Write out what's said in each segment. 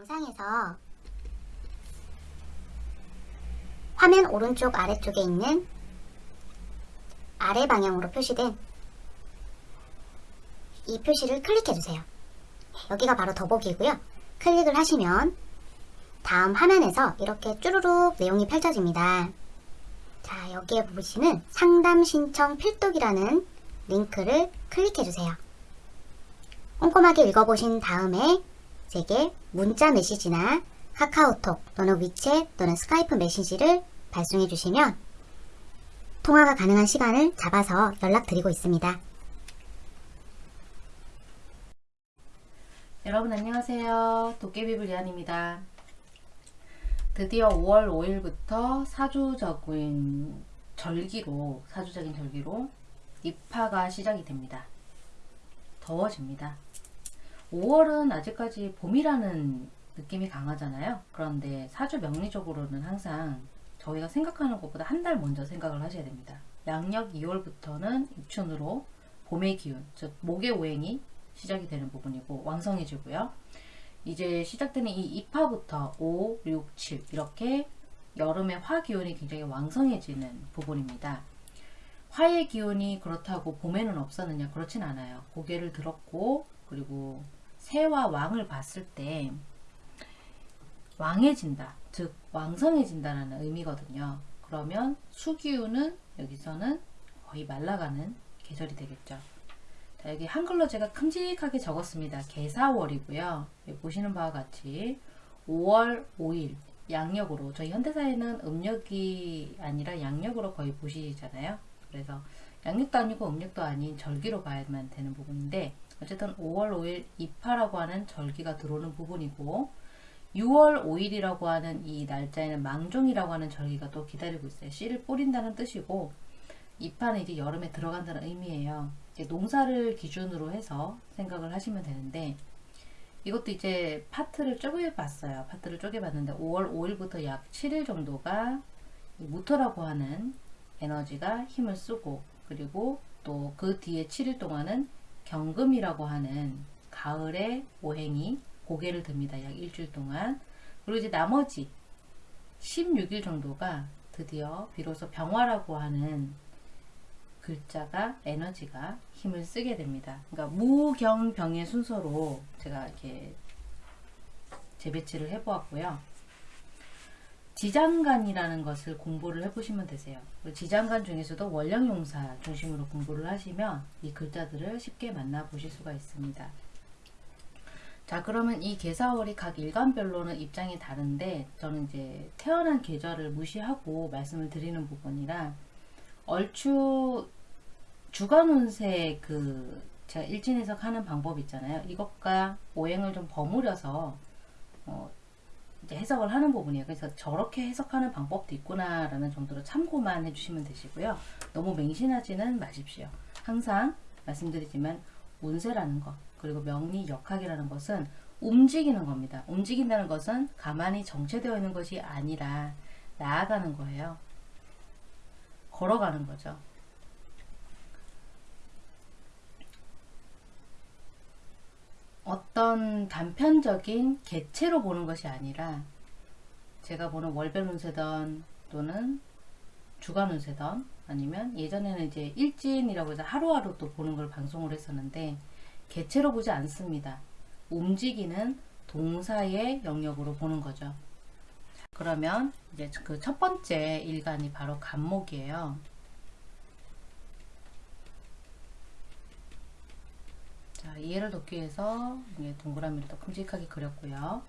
영상에서 화면 오른쪽 아래쪽에 있는 아래 방향으로 표시된 이 표시를 클릭해주세요. 여기가 바로 더보기고요. 클릭을 하시면 다음 화면에서 이렇게 쭈루룩 내용이 펼쳐집니다. 자, 여기에 보시는 상담 신청 필독이라는 링크를 클릭해주세요. 꼼꼼하게 읽어보신 다음에 제게 문자 메시지나 카카오톡 또는 위챗 또는 스카이프 메시지를 발송해 주시면 통화가 가능한 시간을 잡아서 연락드리고 있습니다. 여러분 안녕하세요. 도깨비불 리안입니다. 드디어 5월 5일부터 사주적인 절기로 사주적인 절기로 입하가 시작이 됩니다. 더워집니다. 5월은 아직까지 봄이라는 느낌이 강하잖아요. 그런데 사주 명리적으로는 항상 저희가 생각하는 것보다 한 달 먼저 생각을 하셔야 됩니다. 양력 2월부터는 입춘으로 봄의 기운, 즉 목의 오행이 시작이 되는 부분이고 왕성해지고요. 이제 시작되는 이 입하부터 5, 6, 7 이렇게 여름의 화 기운이 굉장히 왕성해지는 부분입니다. 화의 기운이 그렇다고 봄에는 없었느냐 그렇진 않아요. 고개를 들었고 그리고 새와 왕을 봤을 때 왕해진다 즉 왕성해진다는 의미거든요. 그러면 수기운은 여기서는 거의 말라가는 계절이 되겠죠. 자, 여기 한글로 제가 큼직하게 적었습니다. 개사월이고요. 보시는 바와 같이 5월 5일 양력으로 저희 현대사에는 음력이 아니라 양력으로 거의 보시잖아요. 그래서 양력도 아니고 음력도 아닌 절기로 봐야만 되는 부분인데 어쨌든 5월 5일 입하라고 하는 절기가 들어오는 부분이고 6월 5일이라고 하는 이 날짜에는 망종이라고 하는 절기가 또 기다리고 있어요. 씨를 뿌린다는 뜻이고 입하는 이제 여름에 들어간다는 의미예요. 이제 농사를 기준으로 해서 생각을 하시면 되는데 이것도 이제 파트를 쪼개봤어요. 파트를 쪼개봤는데 5월 5일부터 약 7일 정도가 무토라고 하는 에너지가 힘을 쓰고 그리고 또 그 뒤에 7일 동안은 경금이라고 하는 가을의 오행이 고개를 듭니다. 약 일주일 동안. 그리고 이제 나머지 16일 정도가 드디어 비로소 병화라고 하는 글자가 에너지가 힘을 쓰게 됩니다. 그러니까 무경병의 순서로 제가 이렇게 재배치를 해보았고요. 지장간이라는 것을 공부를 해보시면 되세요. 지장간 중에서도 원령용사 중심으로 공부를 하시면 이 글자들을 쉽게 만나보실 수가 있습니다. 자 그러면 이 개사월이 각 일간별로는 입장이 다른데 저는 이제 태어난 계절을 무시하고 말씀을 드리는 부분이라 얼추 주간 운세 그 제가 일진 해석 하는 방법 있잖아요. 이것과 오행을 좀 버무려서 어 이제 해석을 하는 부분이에요. 그래서 저렇게 해석하는 방법도 있구나라는 정도로 참고만 해주시면 되시고요. 너무 맹신하지는 마십시오. 항상 말씀드리지만 운세라는 것 그리고 명리 역학이라는 것은 움직이는 겁니다. 움직인다는 것은 가만히 정체되어 있는 것이 아니라 나아가는 거예요. 걸어가는 거죠. 어떤 단편적인 개체로 보는 것이 아니라 제가 보는 월별 운세던 또는 주간 운세던 아니면 예전에는 이제 일진이라고 해서 하루하루 또 보는 걸 방송을 했었는데 개체로 보지 않습니다. 움직이는 동사의 영역으로 보는 거죠. 그러면 이제 그 첫 번째 일간이 바로 간목이에요. 자, 이해를 돕기 위해서 동그라미를 또 큼직하게 그렸고요.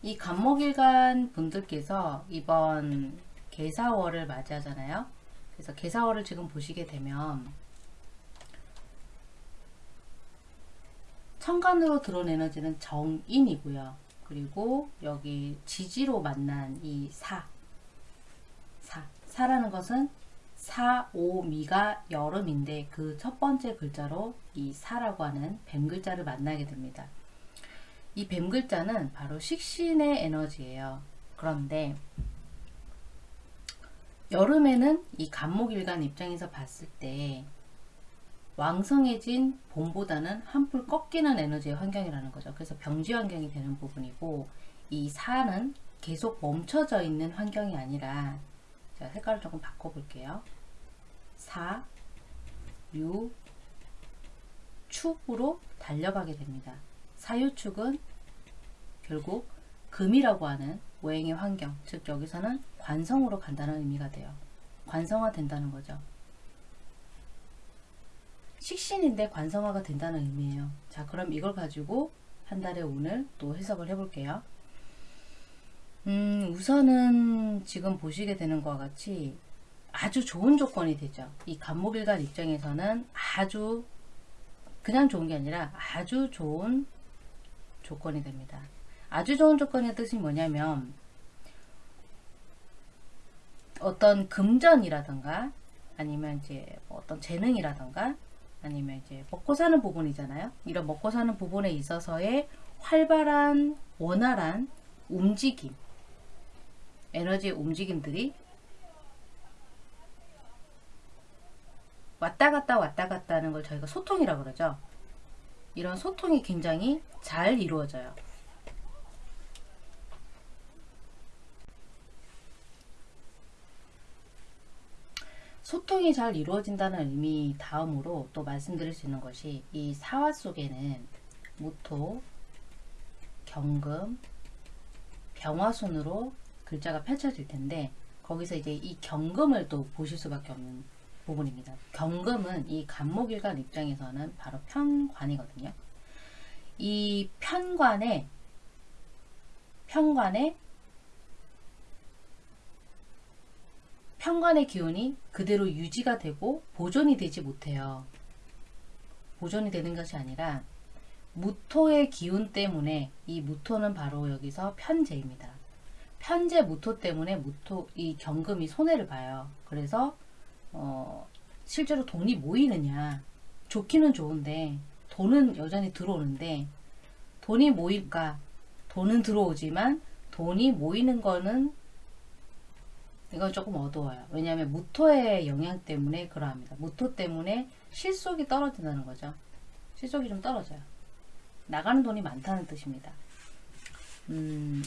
이 간목일간 분들께서 이번 개사월을 맞이하잖아요. 그래서 개사월을 지금 보시게 되면 천간으로 들어온 에너지는 정인이고요. 그리고 여기 지지로 만난 이 사, 사, 사라는 것은 사, 오, 미가 여름인데 그 첫 번째 글자로 이 사라고 하는 뱀 글자를 만나게 됩니다. 이 뱀 글자는 바로 식신의 에너지예요. 그런데 여름에는 이 간목일간 입장에서 봤을 때 왕성해진 봄보다는 한풀 꺾이는 에너지의 환경이라는 거죠. 그래서 병지 환경이 되는 부분이고 이 사는 계속 멈춰져 있는 환경이 아니라 제가 색깔을 조금 바꿔볼게요. 사, 유, 축으로 달려가게 됩니다. 사유축은 결국 금이라고 하는 오행의 환경, 즉 여기서는 관성으로 간다는 의미가 돼요. 관성화 된다는 거죠. 식신인데 관성화가 된다는 의미예요. 자, 그럼 이걸 가지고 한 달에 오늘 또 해석을 해볼게요. 음, 우선은 지금 보시게 되는 것과 같이 아주 좋은 조건이 되죠. 이 간목일간 입장에서는 아주 그냥 좋은 게 아니라 아주 좋은 조건이 됩니다. 아주 좋은 조건의 뜻이 뭐냐면 어떤 금전이라던가 아니면 이제 뭐 어떤 재능이라던가 아니면 이제 먹고 사는 부분이잖아요. 이런 먹고 사는 부분에 있어서의 활발한 원활한 움직임 에너지 움직임들이 왔다 갔다 왔다 갔다 하는 걸 저희가 소통이라고 그러죠. 이런 소통이 굉장히 잘 이루어져요. 소통이 잘 이루어진다는 의미 다음으로 또 말씀드릴 수 있는 것이 이 사화 속에는 무토, 경금, 병화순으로 글자가 펼쳐질 텐데 거기서 이제 이 경금을 또 보실 수밖에 없는 부분입니다. 경금은 이 간목일간 입장에서는 바로 편관이거든요. 이 편관에 편관에 편관의 기운이 그대로 유지가 되고 보존이 되지 못해요. 보존이 되는 것이 아니라 무토의 기운 때문에 이 무토는 바로 여기서 편재입니다. 편재 무토 때문에 무토 이 경금이 손해를 봐요. 그래서 어, 실제로 돈이 모이느냐 좋기는 좋은데 돈은 여전히 들어오는데 돈이 모일까 돈은 들어오지만 돈이 모이는 거는 이건 조금 어두워요. 왜냐하면 무토의 영향 때문에 그러합니다. 무토 때문에 실속이 떨어진다는 거죠. 실속이 좀 떨어져요. 나가는 돈이 많다는 뜻입니다. 음,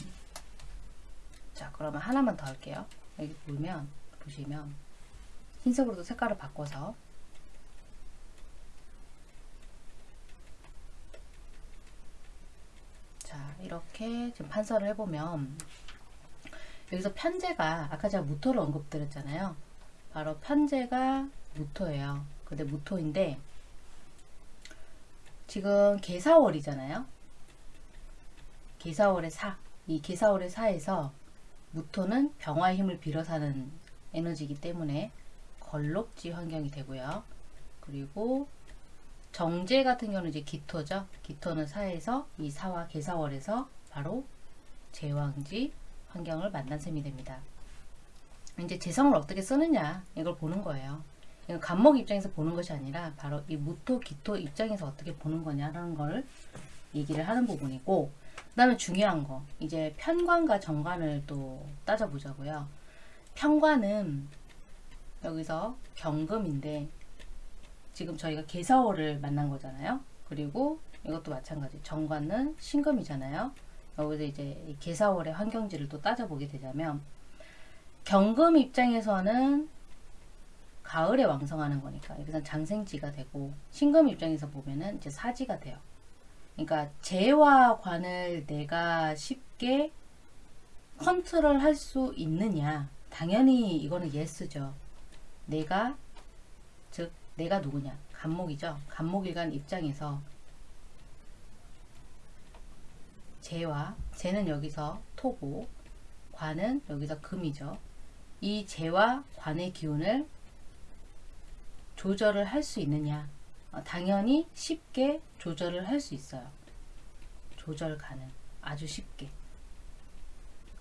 자 그러면 하나만 더 할게요. 여기 보면 보시면 흰색으로도 색깔을 바꿔서 자 이렇게 지금 판서를 해보면 여기서 편제가 아까 제가 무토를 언급드렸잖아요. 바로 편제가 무토예요. 근데 무토인데 지금 개사월이잖아요. 개사월의 사. 이 개사월의 사에서 무토는 병화의 힘을 빌어 사는 에너지이기 때문에 걸록지 환경이 되고요. 그리고 정제 같은 경우는 이제 기토죠. 기토는 사에서 이 사와 개사월에서 바로 제왕지 환경을 만난 셈이 됩니다. 이제 재성을 어떻게 쓰느냐 이걸 보는 거예요. 이건 간목 입장에서 보는 것이 아니라 바로 이 무토 기토 입장에서 어떻게 보는 거냐라는 걸 얘기를 하는 부분이고 그 다음에 중요한 거 이제 편관과 정관을 또 따져보자고요. 편관은 여기서 경금인데 지금 저희가 개사월을 만난 거잖아요. 그리고 이것도 마찬가지 정관은 신금이잖아요. 여기서 이제 계사월의 환경지를 또 따져보게 되자면 경금 입장에서는 가을에 왕성하는 거니까 여기서 장생지가 되고 신금 입장에서 보면은 이제 사지가 돼요. 그러니까 재와 관을 내가 쉽게 컨트롤 할 수 있느냐 당연히 이거는 yes죠. 내가 즉 내가 누구냐 갑목이죠. 갑목일간 입장에서 재와 재는 여기서 토고 관은 여기서 금이죠. 이 재와 관의 기운을 조절을 할 수 있느냐 어, 당연히 쉽게 조절을 할 수 있어요. 조절 가능 아주 쉽게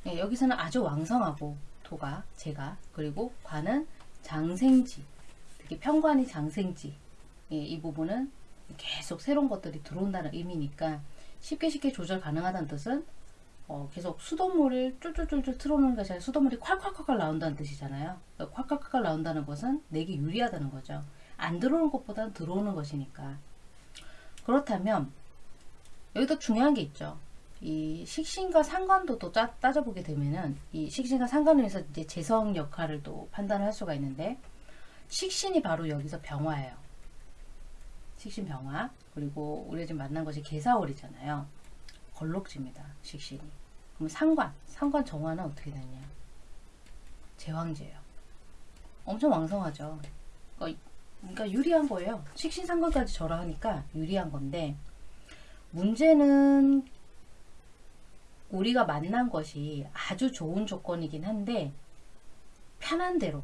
예, 여기서는 아주 왕성하고 토가 재가 그리고 관은 장생지 특히 편관이 장생지 예, 이 부분은 계속 새로운 것들이 들어온다는 의미니까 쉽게 쉽게 조절 가능하다는 뜻은 어, 계속 수돗물을 쫄쫄쫄쫄 틀어놓는 것이 아니라 수돗물이 콸콸콸콸 나온다는 뜻이잖아요. 콸콸콸콸 나온다는 것은 내게 유리하다는 거죠. 안 들어오는 것보다는 들어오는 것이니까. 그렇다면 여기도 중요한 게 있죠. 이 식신과 상관도도 따, 따져보게 되면은 이 식신과 상관에서 이제 재성 역할을 또 판단을 할 수가 있는데 식신이 바로 여기서 병화예요. 식신 병화 그리고 우리가 지금 만난 것이 개사월이잖아요. 걸록지입니다. 식신이. 그럼 상관 상관 정화는 어떻게 되냐? 제왕제예요. 엄청 왕성하죠. 그러니까, 그러니까 유리한 거예요. 식신 상관까지 절하하니까 유리한 건데 문제는 우리가 만난 것이 아주 좋은 조건이긴 한데 편한 대로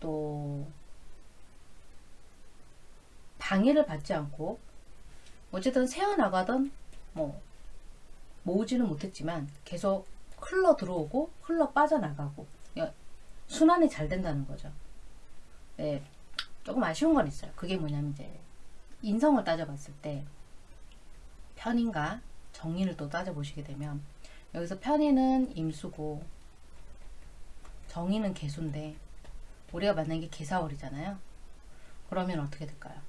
또 방해를 받지 않고 어쨌든 새어나가던 뭐 모으지는 못했지만 계속 흘러 들어오고 흘러 빠져나가고 순환이 잘 된다는 거죠. 네, 조금 아쉬운 건 있어요. 그게 뭐냐면 이제 인성을 따져봤을 때 편인가 정인을 또 따져보시게 되면 여기서 편인은 임수고 정인은 개수인데 우리가 만난 게 개사월이잖아요. 그러면 어떻게 될까요?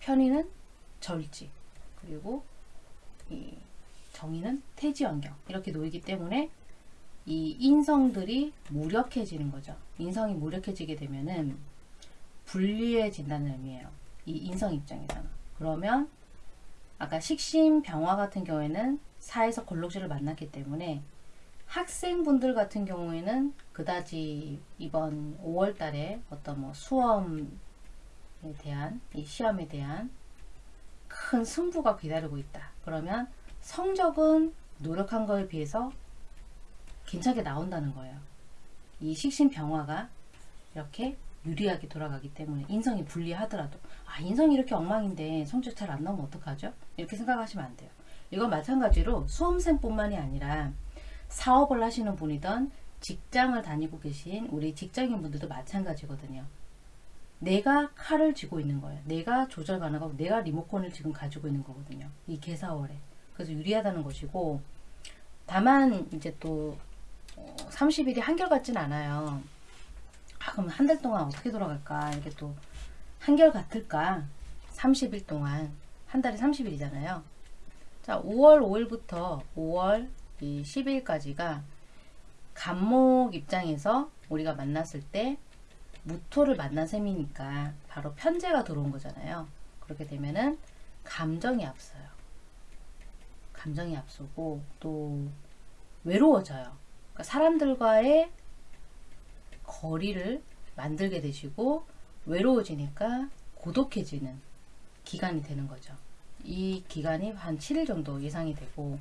편인은 절지 그리고 이 정인은 태지환경 이렇게 놓이기 때문에 이 인성들이 무력해지는 거죠. 인성이 무력해지게 되면은 불리해진다는 의미예요. 이 인성 입장에서는. 그러면 아까 식신 병화 같은 경우에는 사에서 골록지를 만났기 때문에 학생분들 같은 경우에는 그다지 이번 5월 달에 어떤 뭐 수험에 대한 이 시험에 대한 큰 승부가 기다리고 있다. 그러면 성적은 노력한 거에 비해서 괜찮게 나온다는 거예요. 이 식신 병화가 이렇게 유리하게 돌아가기 때문에 인성이 불리하더라도 아 인성이 이렇게 엉망인데 성적 잘 안 나오면 어떡하죠? 이렇게 생각하시면 안 돼요. 이건 마찬가지로 수험생뿐만이 아니라 사업을 하시는 분이든 직장을 다니고 계신 우리 직장인 분들도 마찬가지거든요. 내가 칼을 쥐고 있는 거예요. 내가 조절 가능하고 내가 리모컨을 지금 가지고 있는 거거든요. 이 개사월에. 그래서 유리하다는 것이고 다만 이제 또 30일이 한결같진 않아요. 아, 그럼 한 달 동안 어떻게 돌아갈까? 이게 또 한결 같을까? 30일 동안 한 달에 30일이잖아요. 자, 5월 5일부터 5월 10일까지가 간목 입장에서 우리가 만났을 때 무토를 만난 셈이니까 바로 편제가 들어온 거잖아요. 그렇게 되면은 감정이 앞서요. 감정이 앞서고 또 외로워져요. 그러니까 사람들과의 거리를 만들게 되시고 외로워지니까 고독해지는 기간이 되는 거죠. 이 기간이 한 7일 정도 예상이 되고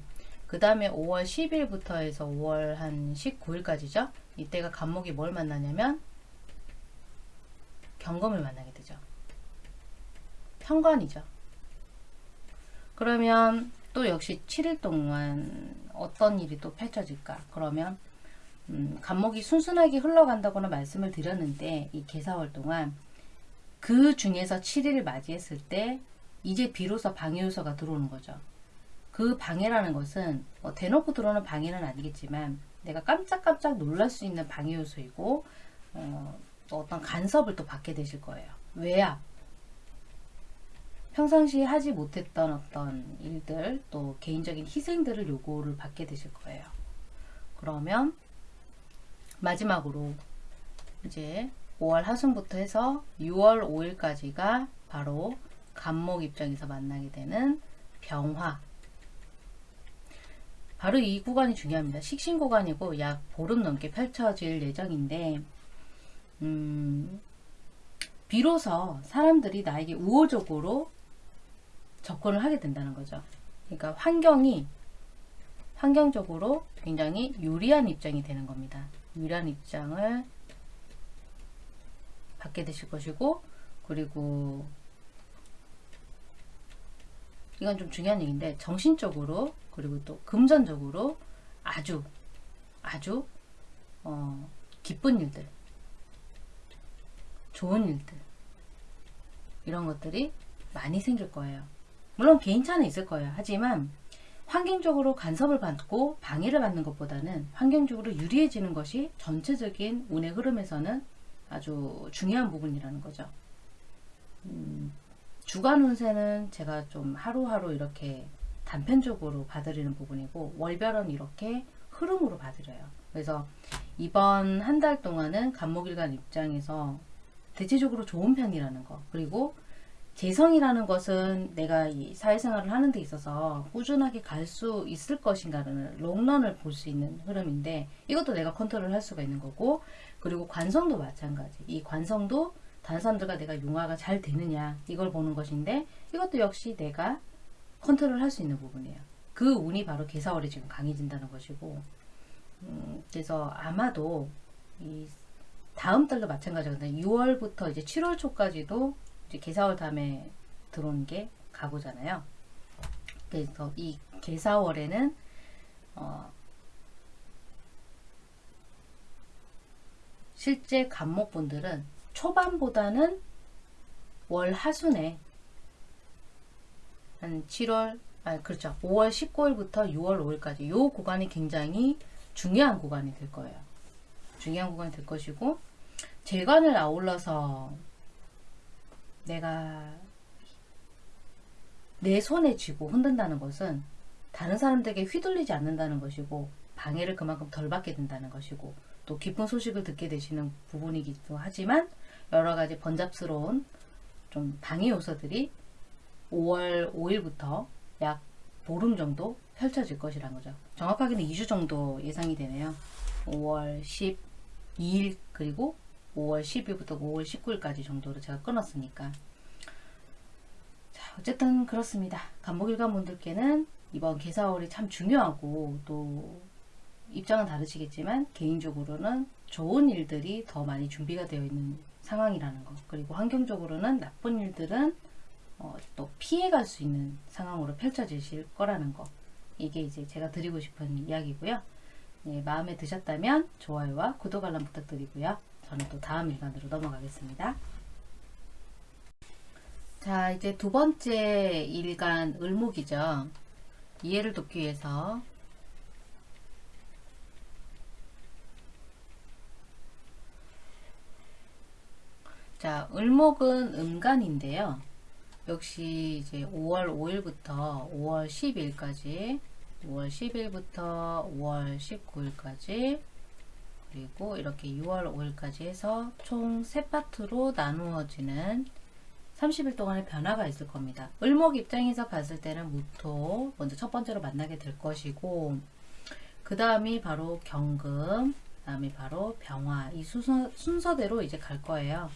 그 다음에 5월 10일부터 해서 5월 한 19일까지죠. 이때가 간목이 뭘 만나냐면 경검을 만나게 되죠. 현관이죠. 그러면 또 역시 7일 동안 어떤 일이 또 펼쳐질까? 그러면 음, 간목이 순순하게 흘러간다고는 말씀을 드렸는데 이 개사월 동안 그 중에서 7일을 맞이했을 때 이제 비로소 방해 요소가 들어오는 거죠. 그 방해라는 것은 뭐 대놓고 들어오는 방해는 아니겠지만 내가 깜짝깜짝 놀랄 수 있는 방해 요소이고 어, 또 어떤 간섭을 또 받게 되실 거예요. 외압. 평상시에 하지 못했던 어떤 일들 또 개인적인 희생들을 요구를 받게 되실 거예요. 그러면 마지막으로 이제 5월 하순부터 해서 6월 5일까지가 바로 간목 입장에서 만나게 되는 병화. 바로 이 구간이 중요합니다. 식신 구간이고 약 보름 넘게 펼쳐질 예정인데 음, 비로소 사람들이 나에게 우호적으로 접근을 하게 된다는 거죠. 그러니까 환경이 환경적으로 굉장히 유리한 입장이 되는 겁니다. 유리한 입장을 받게 되실 것이고 그리고 이건 좀 중요한 얘기인데 정신적으로 그리고 또 금전적으로 아주 아주 어, 기쁜 일들 좋은 일들 이런 것들이 많이 생길 거예요. 물론 개인차는 있을 거예요. 하지만 환경적으로 간섭을 받고 방해를 받는 것보다는 환경적으로 유리해지는 것이 전체적인 운의 흐름에서는 아주 중요한 부분이라는 거죠. 음, 주간 운세는 제가 좀 하루하루 이렇게 단편적으로 봐드리는 부분이고 월별은 이렇게 흐름으로 봐드려요. 그래서 이번 한 달 동안은 간목일간 입장에서 대체적으로 좋은 편이라는 거 그리고 재성이라는 것은 내가 이 사회생활을 하는 데 있어서 꾸준하게 갈 수 있을 것인가를 롱런을 볼 수 있는 흐름인데 이것도 내가 컨트롤 할 수가 있는 거고 그리고 관성도 마찬가지. 이 관성도 다른 사람들과 내가 융화가 잘 되느냐 이걸 보는 것인데 이것도 역시 내가 컨트롤 할 수 있는 부분이에요. 그 운이 바로 개사월이 지금 강해진다는 것이고 음, 그래서 아마도 이 다음 달도 마찬가지거든요. 6월부터 이제 7월 초까지도 이제 개사월 다음에 들어온 게 가구잖아요. 그래서 이 개사월에는 어 실제 간목분들은 초반보다는 월 하순에 한 7월 아 그렇죠 5월 19일부터 6월 5일까지 요 구간이 굉장히 중요한 구간이 될 거예요. 중요한 구간이 될 것이고 재관을 아울러서 내가 내 손에 쥐고 흔든다는 것은 다른 사람들에게 휘둘리지 않는다는 것이고 방해를 그만큼 덜 받게 된다는 것이고 또 기쁜 소식을 듣게 되시는 부분이기도 하지만 여러 가지 번잡스러운 좀 방해 요소들이 5월 5일부터 약 보름 정도 펼쳐질 것이라는 거죠. 정확하게는 2주 정도 예상이 되네요. 5월 12일 그리고 5월 10일부터 5월 19일까지 정도로 제가 끊었으니까 자 어쨌든 그렇습니다. 간목일관 분들께는 이번 개사월이 참 중요하고 또 입장은 다르시겠지만 개인적으로는 좋은 일들이 더 많이 준비가 되어 있는 상황이라는 것 그리고 환경적으로는 나쁜 일들은 어, 또 피해갈 수 있는 상황으로 펼쳐지실 거라는 거 이게 이제 제가 드리고 싶은 이야기고요. 예, 마음에 드셨다면 좋아요와 구독 알람 부탁드리고요. 저는 또 다음 일간으로 넘어가겠습니다. 자, 이제 두 번째 일간 을목이죠. 이해를 돕기 위해서 자, 을목은 음간인데요. 역시 이제 5월 5일부터 5월 10일까지 5월 10일부터 5월 19일까지 그리고 이렇게 6월 5일까지 해서 총세 파트로 나누어지는 30일 동안의 변화가 있을 겁니다. 을목 입장에서 봤을 때는 무토 먼저 첫 번째로 만나게 될 것이고 그 다음이 바로 경금 그 다음이 바로 병화 이 순서, 순서대로 이제 갈 거예요.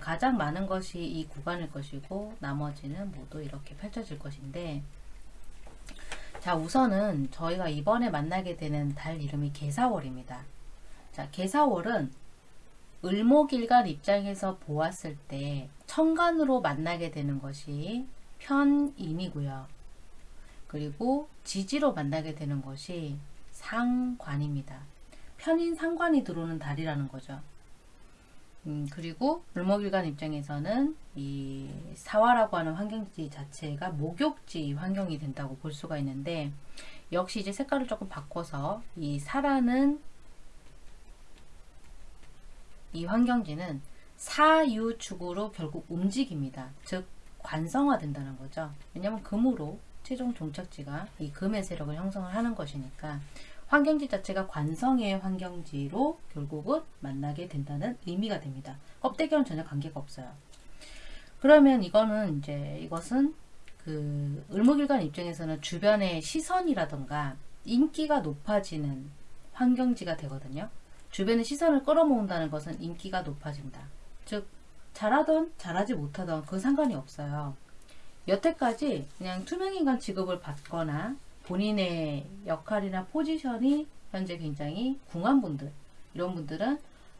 가장 많은 것이 이 구간일 것이고 나머지는 모두 이렇게 펼쳐질 것인데 자 우선은 저희가 이번에 만나게 되는 달 이름이 개사월입니다. 자 개사월은 을목일간 입장에서 보았을 때 천간으로 만나게 되는 것이 편인이고요. 그리고 지지로 만나게 되는 것이 상관입니다. 편인 상관이 들어오는 달이라는 거죠. 음, 그리고 을목일간 입장에서는 이 사화라고 하는 환경지 자체가 목욕지 환경이 된다고 볼 수가 있는데 역시 이제 색깔을 조금 바꿔서 이 사라는 이 환경지는 사유축으로 결국 움직입니다. 즉 관성화된다는 거죠. 왜냐하면 금으로 최종 종착지가 이 금의 세력을 형성을 하는 것이니까 환경지 자체가 관성의 환경지로 결국은 만나게 된다는 의미가 됩니다. 껍데기와는 전혀 관계가 없어요. 그러면 이거는 이제 이것은 그 을목일간 입장에서는 주변의 시선이라던가 인기가 높아지는 환경지가 되거든요. 주변의 시선을 끌어모은다는 것은 인기가 높아진다. 즉 잘하던 잘하지 못하던 그 상관이 없어요. 여태까지 그냥 투명인간 취급을 받거나 본인의 역할이나 포지션이 현재 굉장히 궁한 분들 이런 분들은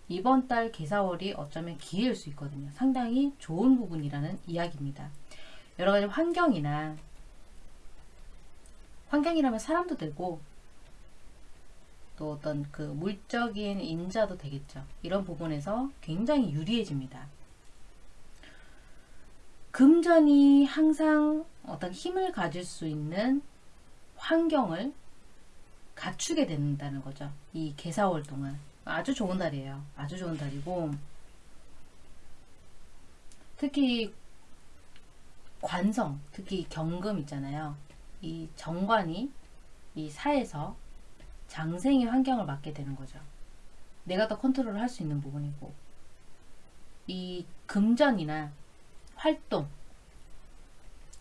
이번 달 개사월이 어쩌면 기회일 수 있거든요. 상당히 좋은 부분이라는 이야기입니다. 여러 가지 환경이나 환경이라면 사람도 되고 또 어떤 그 물적인 인자도 되겠죠. 이런 부분에서 굉장히 유리해집니다. 금전이 항상 어떤 힘을 가질 수 있는 환경을 갖추게 된다는 거죠. 이 개사월 동안. 아주 좋은 달이에요. 아주 좋은 달이고, 특히 관성, 특히 경금 있잖아요. 이 정관이 이 사에서 장생의 환경을 맡게 되는 거죠. 내가 더 컨트롤을 할 수 있는 부분이고 이 금전이나 활동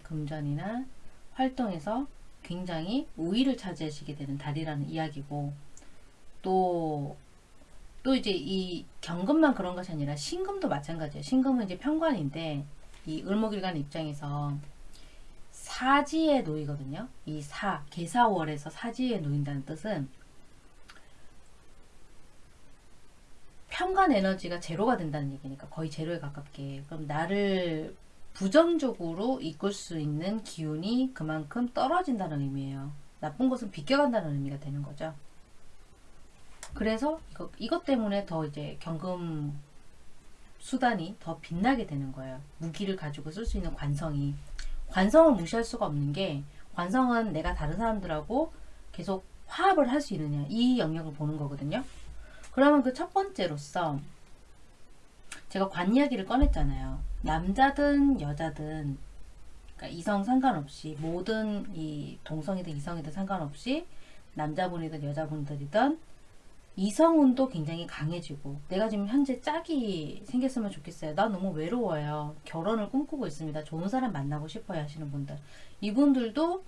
금전이나 활동에서 굉장히 우위를 차지하시게 되는 달이라는 이야기고 또, 또 이제 이 경금만 그런 것이 아니라 신금도 마찬가지예요. 신금은 이제 편관인데 이 을목일간 입장에서 사지에 놓이거든요. 이 사, 개사월에서 사지에 놓인다는 뜻은 편관 에너지가 제로가 된다는 얘기니까 거의 제로에 가깝게 그럼 나를 부정적으로 이끌 수 있는 기운이 그만큼 떨어진다는 의미예요. 나쁜 것은 비껴간다는 의미가 되는 거죠. 그래서 이거, 이것 때문에 더 이제 경금 수단이 더 빛나게 되는 거예요. 무기를 가지고 쓸 수 있는 관성이. 관성을 무시할 수가 없는 게 관성은 내가 다른 사람들하고 계속 화합을 할 수 있느냐 이 영역을 보는 거거든요. 그러면 그 첫 번째로서 제가 관 이야기를 꺼냈잖아요. 남자든 여자든 그러니까 이성 상관없이 모든 이 동성이든 이성이든 상관없이 남자분이든 여자분들이든 이성운도 굉장히 강해지고 내가 지금 현재 짝이 생겼으면 좋겠어요. 나 너무 외로워요. 결혼을 꿈꾸고 있습니다. 좋은 사람 만나고 싶어요 하시는 분들 이분들도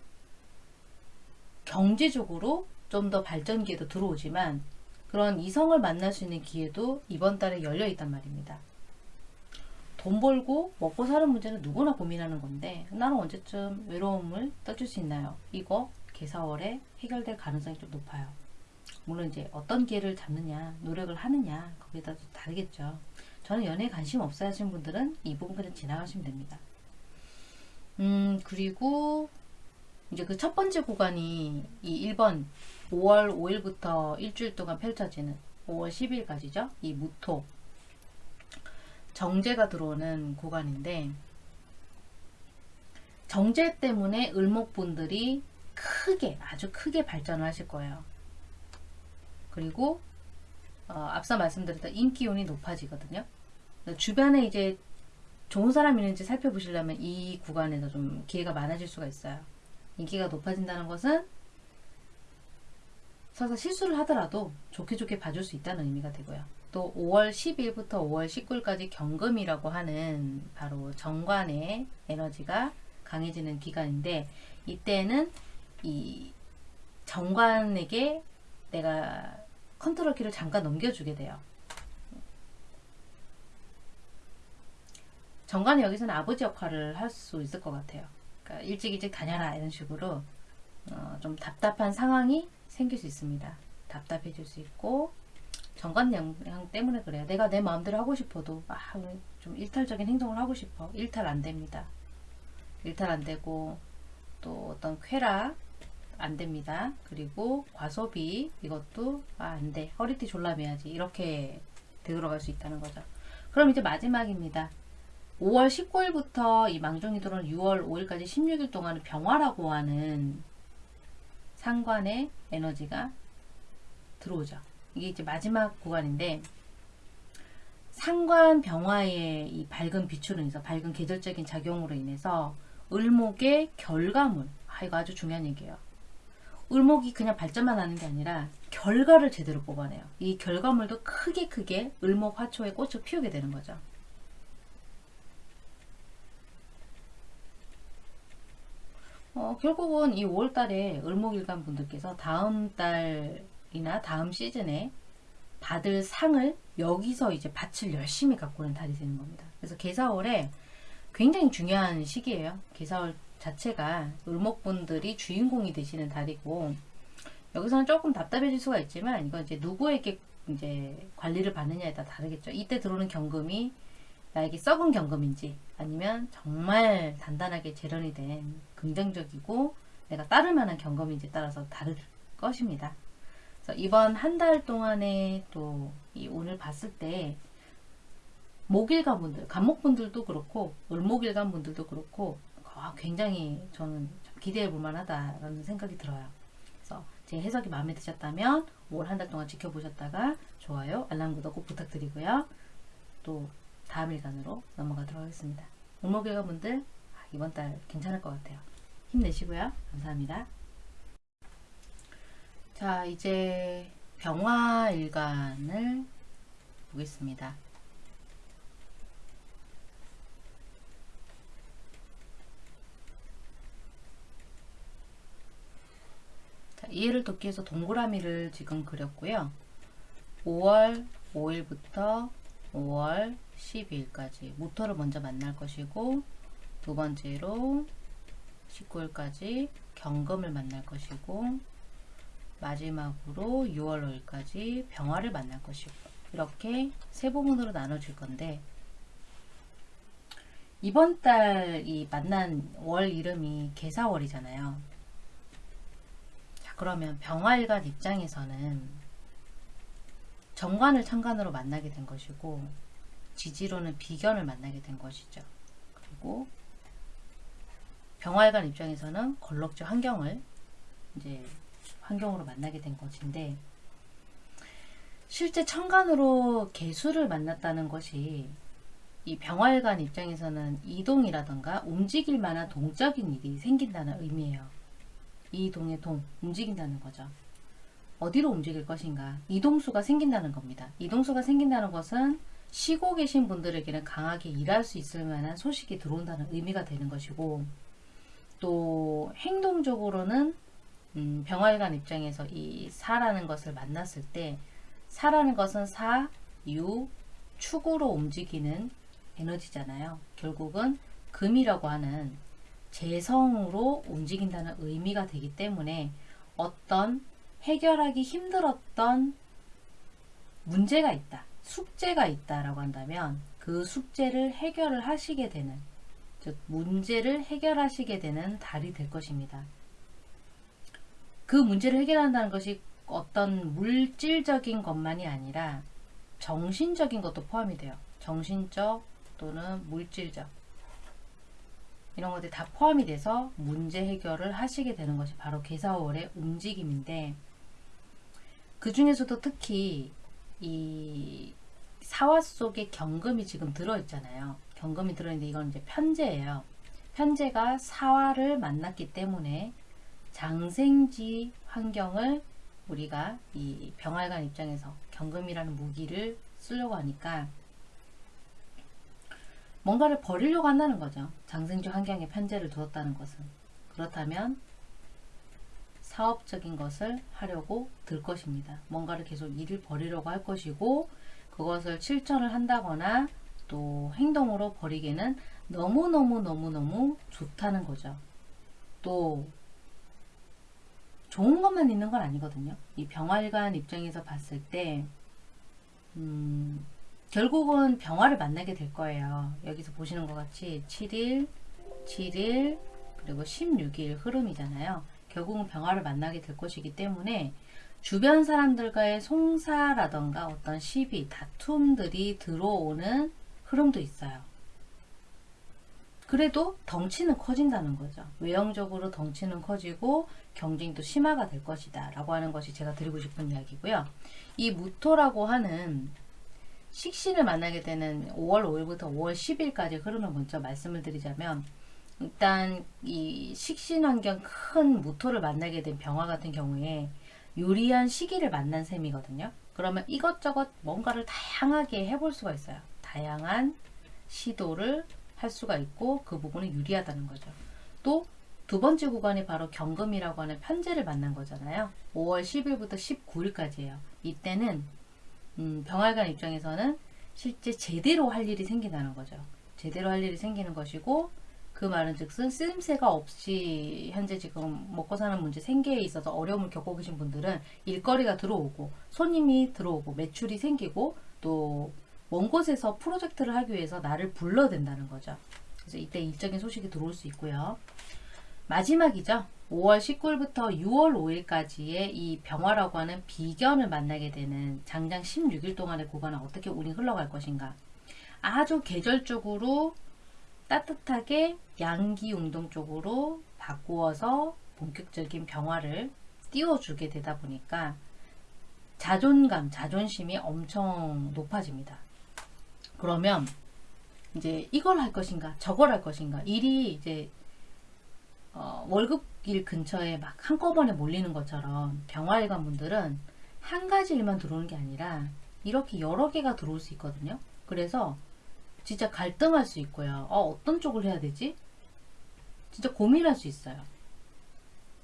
경제적으로 좀 더 발전 기회도 들어오지만 그런 이성을 만날 수 있는 기회도 이번 달에 열려 있단 말입니다. 돈 벌고 먹고 사는 문제는 누구나 고민하는 건데 나는 언제쯤 외로움을 떨칠 수 있나요? 이거 개사월에 해결될 가능성이 좀 높아요. 물론 이제 어떤 기회를 잡느냐, 노력을 하느냐 거기에 따라 다르겠죠. 저는 연애에 관심 없어요 하시는 분들은 이 부분 그냥 지나가시면 됩니다. 음 그리고 이제 그 첫 번째 구간이 이 1번 5월 5일부터 일주일 동안 펼쳐지는 5월 10일까지죠. 이 무토 정제가 들어오는 구간인데 정제 때문에 을목분들이 크게 아주 크게 발전을 하실 거예요. 그리고 어, 앞서 말씀드렸던 인기운이 높아지거든요. 주변에 이제 좋은 사람이 있는지 살펴보시려면 이 구간에서 좀 기회가 많아질 수가 있어요. 인기가 높아진다는 것은 설사 실수를 하더라도 좋게 좋게 봐줄 수 있다는 의미가 되고요. 또 5월 10일부터 5월 19일까지 경금이라고 하는 바로 정관의 에너지가 강해지는 기간인데 이때는 이 정관에게 내가 컨트롤 키를 잠깐 넘겨주게 돼요. 정관이 여기서는 아버지 역할을 할 수 있을 것 같아요. 그러니까 일찍 일찍 다녀라 이런 식으로 어, 좀 답답한 상황이 생길 수 있습니다. 답답해질 수 있고 정관 영향 때문에 그래요. 내가 내 마음대로 하고 싶어도 아, 좀 일탈적인 행동을 하고 싶어. 일탈 안 됩니다. 일탈 안 되고 또 어떤 쾌락 안 됩니다. 그리고 과소비 이것도 아, 안 돼. 허리띠 졸라매야지. 이렇게 되돌아갈 수 있다는 거죠. 그럼 이제 마지막입니다. 5월 19일부터 이 들어온 6월 5일까지 16일 동안은 병화라고 하는 상관의 에너지가 들어오죠. 이게 이제 마지막 구간인데 상관 병화의 이 밝은 빛으로 인해서 밝은 계절적인 작용으로 인해서 을목의 결과물 아 이거 아주 중요한 얘기예요. 을목이 그냥 발전만 하는 게 아니라 결과를 제대로 뽑아내요. 이 결과물도 크게 크게 을목 화초에 꽃을 피우게 되는 거죠. 어, 결국은 이 5월 달에 을목일간 분들께서 다음 달이나 다음 시즌에 받을 상을 여기서 이제 밭을 열심히 오는 달이 되는 겁니다. 그래서 개사월에 굉장히 중요한 시기예요. 개사월 자체가 을목분들이 주인공이 되시는 달이고 여기서는 조금 답답해질 수가 있지만 이건 이제 누구에게 이제 관리를 받느냐에 따라 다르겠죠. 이때 들어오는 경금이 나에게 썩은 경금인지 아니면 정말 단단하게 재련이 된 긍정적이고 내가 따를 만한 경금인지 따라서 다를 것입니다. 그래서 이번 한 달 동안에 또이 오늘 봤을 때 목일간 분들, 간목분들도 그렇고 을목일간 분들도 그렇고 아, 굉장히 저는 기대해 볼 만하다라는 생각이 들어요. 그래서 제 해석이 마음에 드셨다면 5월 한달 동안 지켜보셨다가 좋아요, 알람 구독 꼭 부탁드리고요. 또 다음 일간으로 넘어가도록 하겠습니다. 을목일간 분들 아, 이번 달 괜찮을 것 같아요. 힘내시고요. 감사합니다. 자, 이제 병화일간을 보겠습니다. 이해를 돕기 위해서 동그라미를 지금 그렸고요. 5월 5일부터 5월 12일까지 모터를 먼저 만날 것이고 두 번째로 19일까지 경금을 만날 것이고 마지막으로 6월 5일까지 병화를 만날 것이고 이렇게 세 부분으로 나눠질 건데 이번 달 이 만난 월 이름이 개사월이잖아요. 자 그러면 병화일간 입장에서는 정관을 천간으로 만나게 된 것이고 지지로는 비견을 만나게 된 것이죠. 그리고 병화일간 입장에서는 걸럭지 환경을 이제 환경으로 만나게 된 것인데 실제 천간으로 개수를 만났다는 것이 이 병활관 입장에서는 이동이라던가 움직일 만한 동적인 일이 생긴다는 의미예요. 이동의 동, 움직인다는 거죠. 어디로 움직일 것인가? 이동수가 생긴다는 겁니다. 이동수가 생긴다는 것은 쉬고 계신 분들에게는 강하게 일할 수 있을 만한 소식이 들어온다는 의미가 되는 것이고 또 행동적으로는 음, 병활관 입장에서 이 사라는 것을 만났을 때 사라는 것은 사, 유, 축으로 움직이는 에너지잖아요. 결국은 금이라고 하는 재성으로 움직인다는 의미가 되기 때문에 어떤 해결하기 힘들었던 문제가 있다. 숙제가 있다라고 한다면 그 숙제를 해결을 하시게 되는 즉 문제를 해결하시게 되는 달이 될 것입니다. 그 문제를 해결한다는 것이 어떤 물질적인 것만이 아니라 정신적인 것도 포함이 돼요. 정신적 또는 물질적 이런 것들이 다 포함이 돼서 문제 해결을 하시게 되는 것이 바로 개사월의 움직임인데 그 중에서도 특히 이 사화 속에 경금이 지금 들어있잖아요. 경금이 들어있는데 이건 이제 편제예요. 편제가 사화를 만났기 때문에 장생지 환경을 우리가 이 병활관 입장에서 경금이라는 무기를 쓰려고 하니까 뭔가를 버리려고 한다는 거죠. 장생지 환경에 편제를 두었다는 것은. 그렇다면 사업적인 것을 하려고 들 것입니다. 뭔가를 계속 일을 벌이려고 할 것이고 그것을 실천을 한다거나 또 행동으로 벌이기는 너무너무너무너무 좋다는 거죠. 또 좋은 것만 있는 건 아니거든요. 이 병활관 입장에서 봤을 때 음, 결국은 병화를 만나게 될 거예요. 여기서 보시는 것 같이 7일, 7일, 그리고 16일 흐름이잖아요. 결국은 병화를 만나게 될 것이기 때문에 주변 사람들과의 송사라던가 어떤 시비, 다툼들이 들어오는 흐름도 있어요. 그래도 덩치는 커진다는 거죠. 외형적으로 덩치는 커지고 경쟁도 심화가 될 것이다 라고 하는 것이 제가 드리고 싶은 이야기고요. 이 무토라고 하는 식신을 만나게 되는 5월 5일부터 5월 10일까지 흐름을 먼저 말씀을 드리자면 일단 이 식신 환경 큰 무토를 만나게 된 병화 같은 경우에 유리한 시기를 만난 셈이거든요. 그러면 이것저것 뭔가를 다양하게 해볼 수가 있어요. 다양한 시도를 할 수가 있고 그 부분은 유리하다는 거죠. 또 두 번째 구간이 바로 경금이라고 하는 편제를 만난 거잖아요. 5월 10일부터 19일까지예요. 이때는 음, 병활관 입장에서는 실제 제대로 할 일이 생긴다는 거죠. 제대로 할 일이 생기는 것이고 그 말은 즉슨 쓰임새가 없이 현재 지금 먹고 사는 문제 생계에 있어서 어려움을 겪고 계신 분들은 일거리가 들어오고 손님이 들어오고 매출이 생기고 또 먼 곳에서 프로젝트를 하기 위해서 나를 불러댄다는 거죠. 그래서 이때 일적인 소식이 들어올 수 있고요. 마지막이죠. 5월 19일부터 6월 5일까지의 이 병화라고 하는 비견을 만나게 되는 장장 16일 동안의 구간은 어떻게 운이 흘러갈 것인가. 아주 계절적으로 따뜻하게 양기 운동 쪽으로 바꾸어서 본격적인 병화를 띄워주게 되다 보니까 자존감, 자존심이 엄청 높아집니다. 그러면 이제 이걸 할 것인가, 저걸 할 것인가, 일이 이제 어, 월급일 근처에 막 한꺼번에 몰리는 것처럼 병화일관 분들은 한 가지 일만 들어오는 게 아니라 이렇게 여러 개가 들어올 수 있거든요. 그래서 진짜 갈등할 수 있고요. 어, 어떤 쪽을 해야 되지? 진짜 고민할 수 있어요.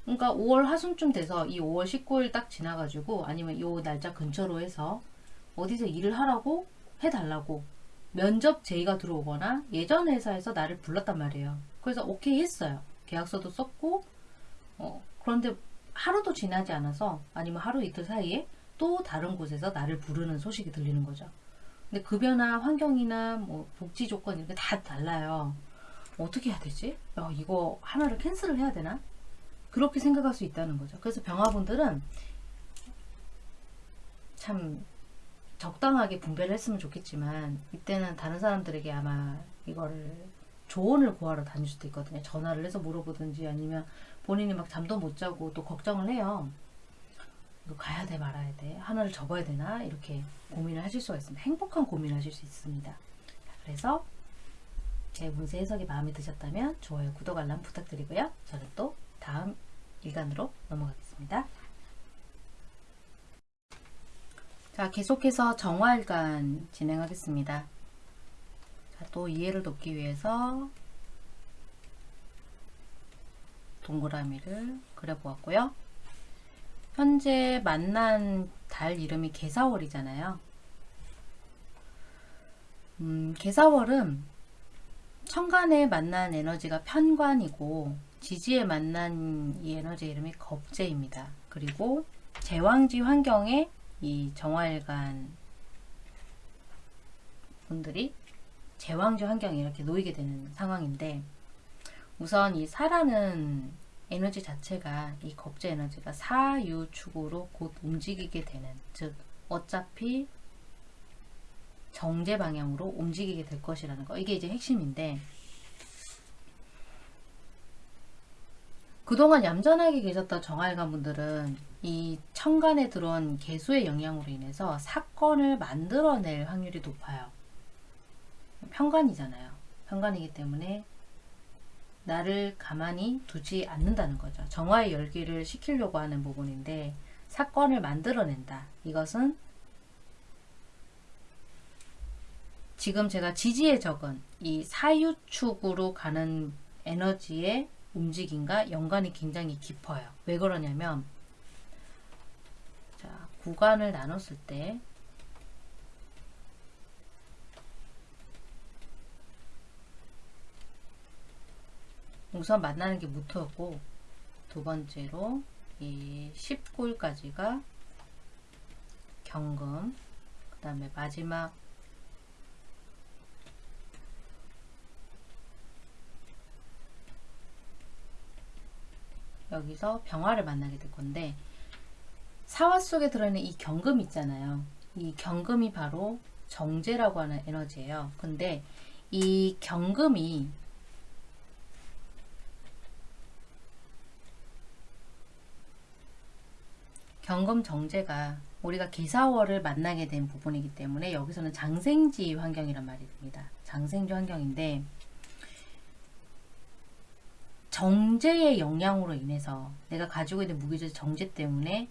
그러니까 5월 하순쯤 돼서 이 5월 19일 딱 지나가지고 아니면 요 날짜 근처로 해서 어디서 일을 하라고 해달라고 면접 제의가 들어오거나 예전 회사에서 나를 불렀단 말이에요. 그래서 오케이 했어요. 계약서도 썼고 어, 그런데 하루도 지나지 않아서 아니면 하루 이틀 사이에 또 다른 곳에서 나를 부르는 소식이 들리는 거죠. 근데 급여나 환경이나 뭐 복지 조건 이렇게 다 달라요. 어떻게 해야 되지? 야, 이거 하나를 캔슬을 해야 되나? 그렇게 생각할 수 있다는 거죠. 그래서 병화분들은 참 적당하게 분배를 했으면 좋겠지만 이때는 다른 사람들에게 아마 이거를 조언을 구하러 다닐 수도 있거든요. 전화를 해서 물어보든지 아니면 본인이 막 잠도 못 자고 또 걱정을 해요. 이거 가야 돼 말아야 돼 하나를 접어야 되나 이렇게 고민을 하실 수가 있습니다. 행복한 고민을 하실 수 있습니다. 자, 그래서 제 운세 해석이 마음에 드셨다면 좋아요, 구독, 알람 부탁드리고요. 저는 또 다음 일간으로 넘어가겠습니다. 자, 계속해서 정화일간 진행하겠습니다. 자, 또 이해를 돕기 위해서 동그라미를 그려보았고요. 현재 만난 달 이름이 개사월이잖아요. 음, 개사월은 천간에 만난 에너지가 편관이고 지지에 만난 이 에너지 이름이 겁재입니다. 그리고 제왕지 환경에 이 정화일간 분들이 제왕지 환경에 이렇게 놓이게 되는 상황인데 우선 이 사라는 에너지 자체가 이 겁재 에너지가 사유축으로 곧 움직이게 되는 즉 어차피 정제 방향으로 움직이게 될 것이라는 거 이게 이제 핵심인데 그동안 얌전하게 계셨던 정활관 분들은 이 천간에 들어온 개수의 영향으로 인해서 사건을 만들어낼 확률이 높아요. 편관이잖아요. 편관이기 때문에 나를 가만히 두지 않는다는 거죠. 정화의 열기를 시키려고 하는 부분인데 사건을 만들어낸다. 이것은 지금 제가 지지에 적은 이 사유축으로 가는 에너지의 움직임과 연관이 굉장히 깊어요. 왜 그러냐면 자 구간을 나눴을 때 우선 만나는 게 무토였고 두 번째로 이 19일까지가 경금 그 다음에 마지막 여기서 병화를 만나게 될 건데 사화 속에 들어있는 이 경금 있잖아요. 이 경금이 바로 정제라고 하는 에너지예요. 근데 이 경금이 경금 정제가 우리가 개사월을 만나게 된 부분이기 때문에 여기서는 장생지 환경이란 말이 됩니다. 장생지 환경인데 정제의 영향으로 인해서 내가 가지고 있는 무기질 정제 때문에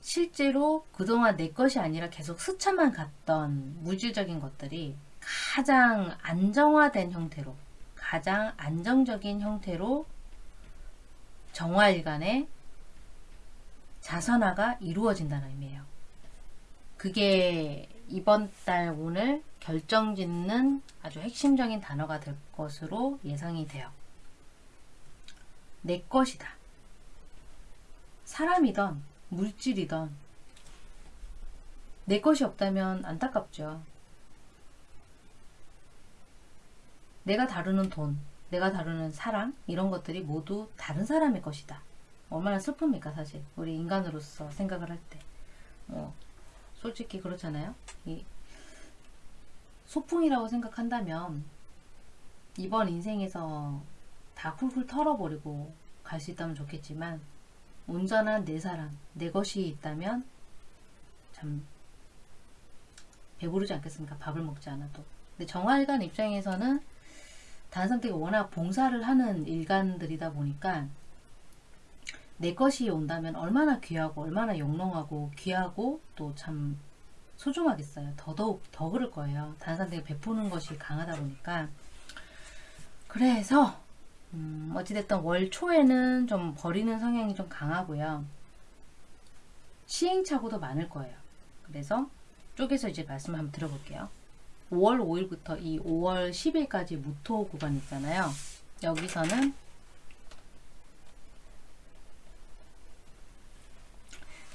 실제로 그동안 내 것이 아니라 계속 스쳐만 갔던 물질적인 것들이 가장 안정화된 형태로 가장 안정적인 형태로 정화일간의 자선화가 이루어진다는 의미예요. 그게 이번 달 오늘 결정짓는 아주 핵심적인 단어가 될 것으로 예상이 돼요. 내 것이다. 사람이던 물질이던 내 것이 없다면 안타깝죠. 내가 다루는 돈, 내가 다루는 사랑 이런 것들이 모두 다른 사람의 것이다. 얼마나 슬픕니까 사실 우리 인간으로서 생각을 할 때. 어, 솔직히 그렇잖아요. 이 소풍이라고 생각한다면 이번 인생에서 다 훌훌 털어버리고 갈 수 있다면 좋겠지만 온전한 내 사랑, 내 것이 있다면 참 배부르지 않겠습니까? 밥을 먹지 않아도. 근데 정화일관 입장에서는 다른 사람들이 워낙 봉사를 하는 일간들이다 보니까 내 것이 온다면 얼마나 귀하고 얼마나 영롱하고 귀하고 또 참 소중하겠어요. 더더욱 더 그럴 거예요. 사람들이 베푸는 것이 강하다 보니까 그래서 음, 어찌됐든 월 초에는 좀 버리는 성향이 좀 강하고요. 시행착오도 많을 거예요. 그래서 쪼개서 이제 말씀 한번 들어볼게요. 5월 5일부터 이 5월 10일까지 무토 구간 있잖아요. 여기서는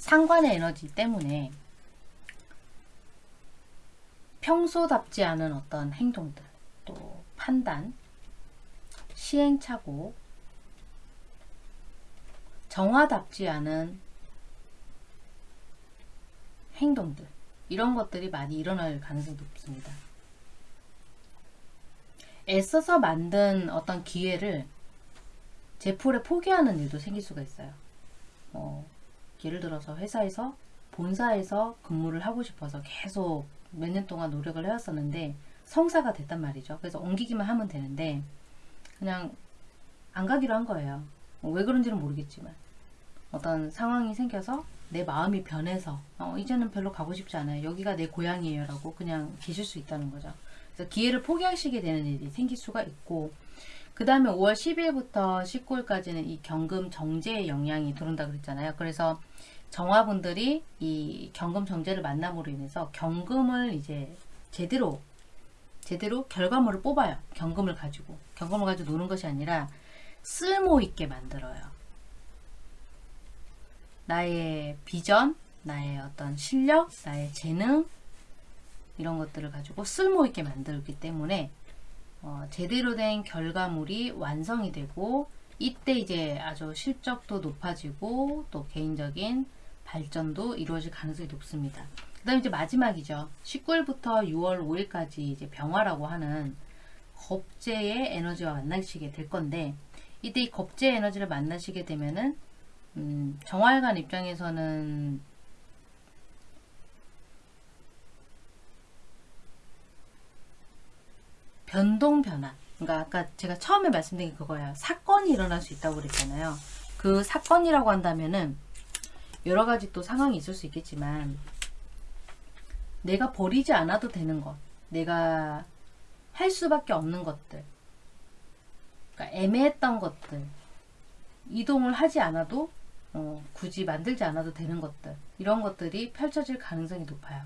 상관의 에너지 때문에 평소답지 않은 어떤 행동들, 또 판단, 시행착오, 정화답지 않은 행동들, 이런 것들이 많이 일어날 가능성이 높습니다. 애써서 만든 어떤 기회를 제풀에 포기하는 일도 생길 수가 있어요. 뭐, 예를 들어서 회사에서 본사에서 근무를 하고 싶어서 계속 몇 년 동안 노력을 해왔었는데 성사가 됐단 말이죠. 그래서 옮기기만 하면 되는데 그냥 안 가기로 한 거예요. 뭐왜 그런지는 모르겠지만 어떤 상황이 생겨서 내 마음이 변해서 어, 이제는 별로 가고 싶지 않아요. 여기가 내 고향이에요 라고 그냥 계실 수 있다는 거죠. 그래서 기회를 포기하시게 되는 일이 생길 수가 있고 그 다음에 5월 10일부터 19일까지는 이 경금 정제의 영향이 들어온다 그랬잖아요. 그래서 정화분들이 이 경금 정제를 만남으로 인해서 경금을 이제 제대로 제대로 결과물을 뽑아요. 경금을 가지고 경금을 가지고 노는 것이 아니라 쓸모 있게 만들어요. 나의 비전, 나의 어떤 실력, 나의 재능 이런 것들을 가지고 쓸모 있게 만들기 때문에 어, 제대로 된 결과물이 완성이 되고 이때 이제 아주 실적도 높아지고 또 개인적인 발전도 이루어질 가능성이 높습니다. 그 다음에 이제 마지막이죠. 19일부터 6월 5일까지 이제 병화라고 하는 겁재의 에너지와 만나시게 될 건데 이때 이 겁재 에너지를 만나시게 되면은 음, 정활관 입장에서는 변동 변화. 그러니까 아까 제가 처음에 말씀드린 게 그거예요. 사건이 일어날 수 있다고 그랬잖아요. 그 사건이라고 한다면은 여러 가지 또 상황이 있을 수 있겠지만 내가 버리지 않아도 되는 것, 내가 할 수밖에 없는 것들, 그러니까 애매했던 것들, 이동을 하지 않아도 어, 굳이 만들지 않아도 되는 것들 이런 것들이 펼쳐질 가능성이 높아요.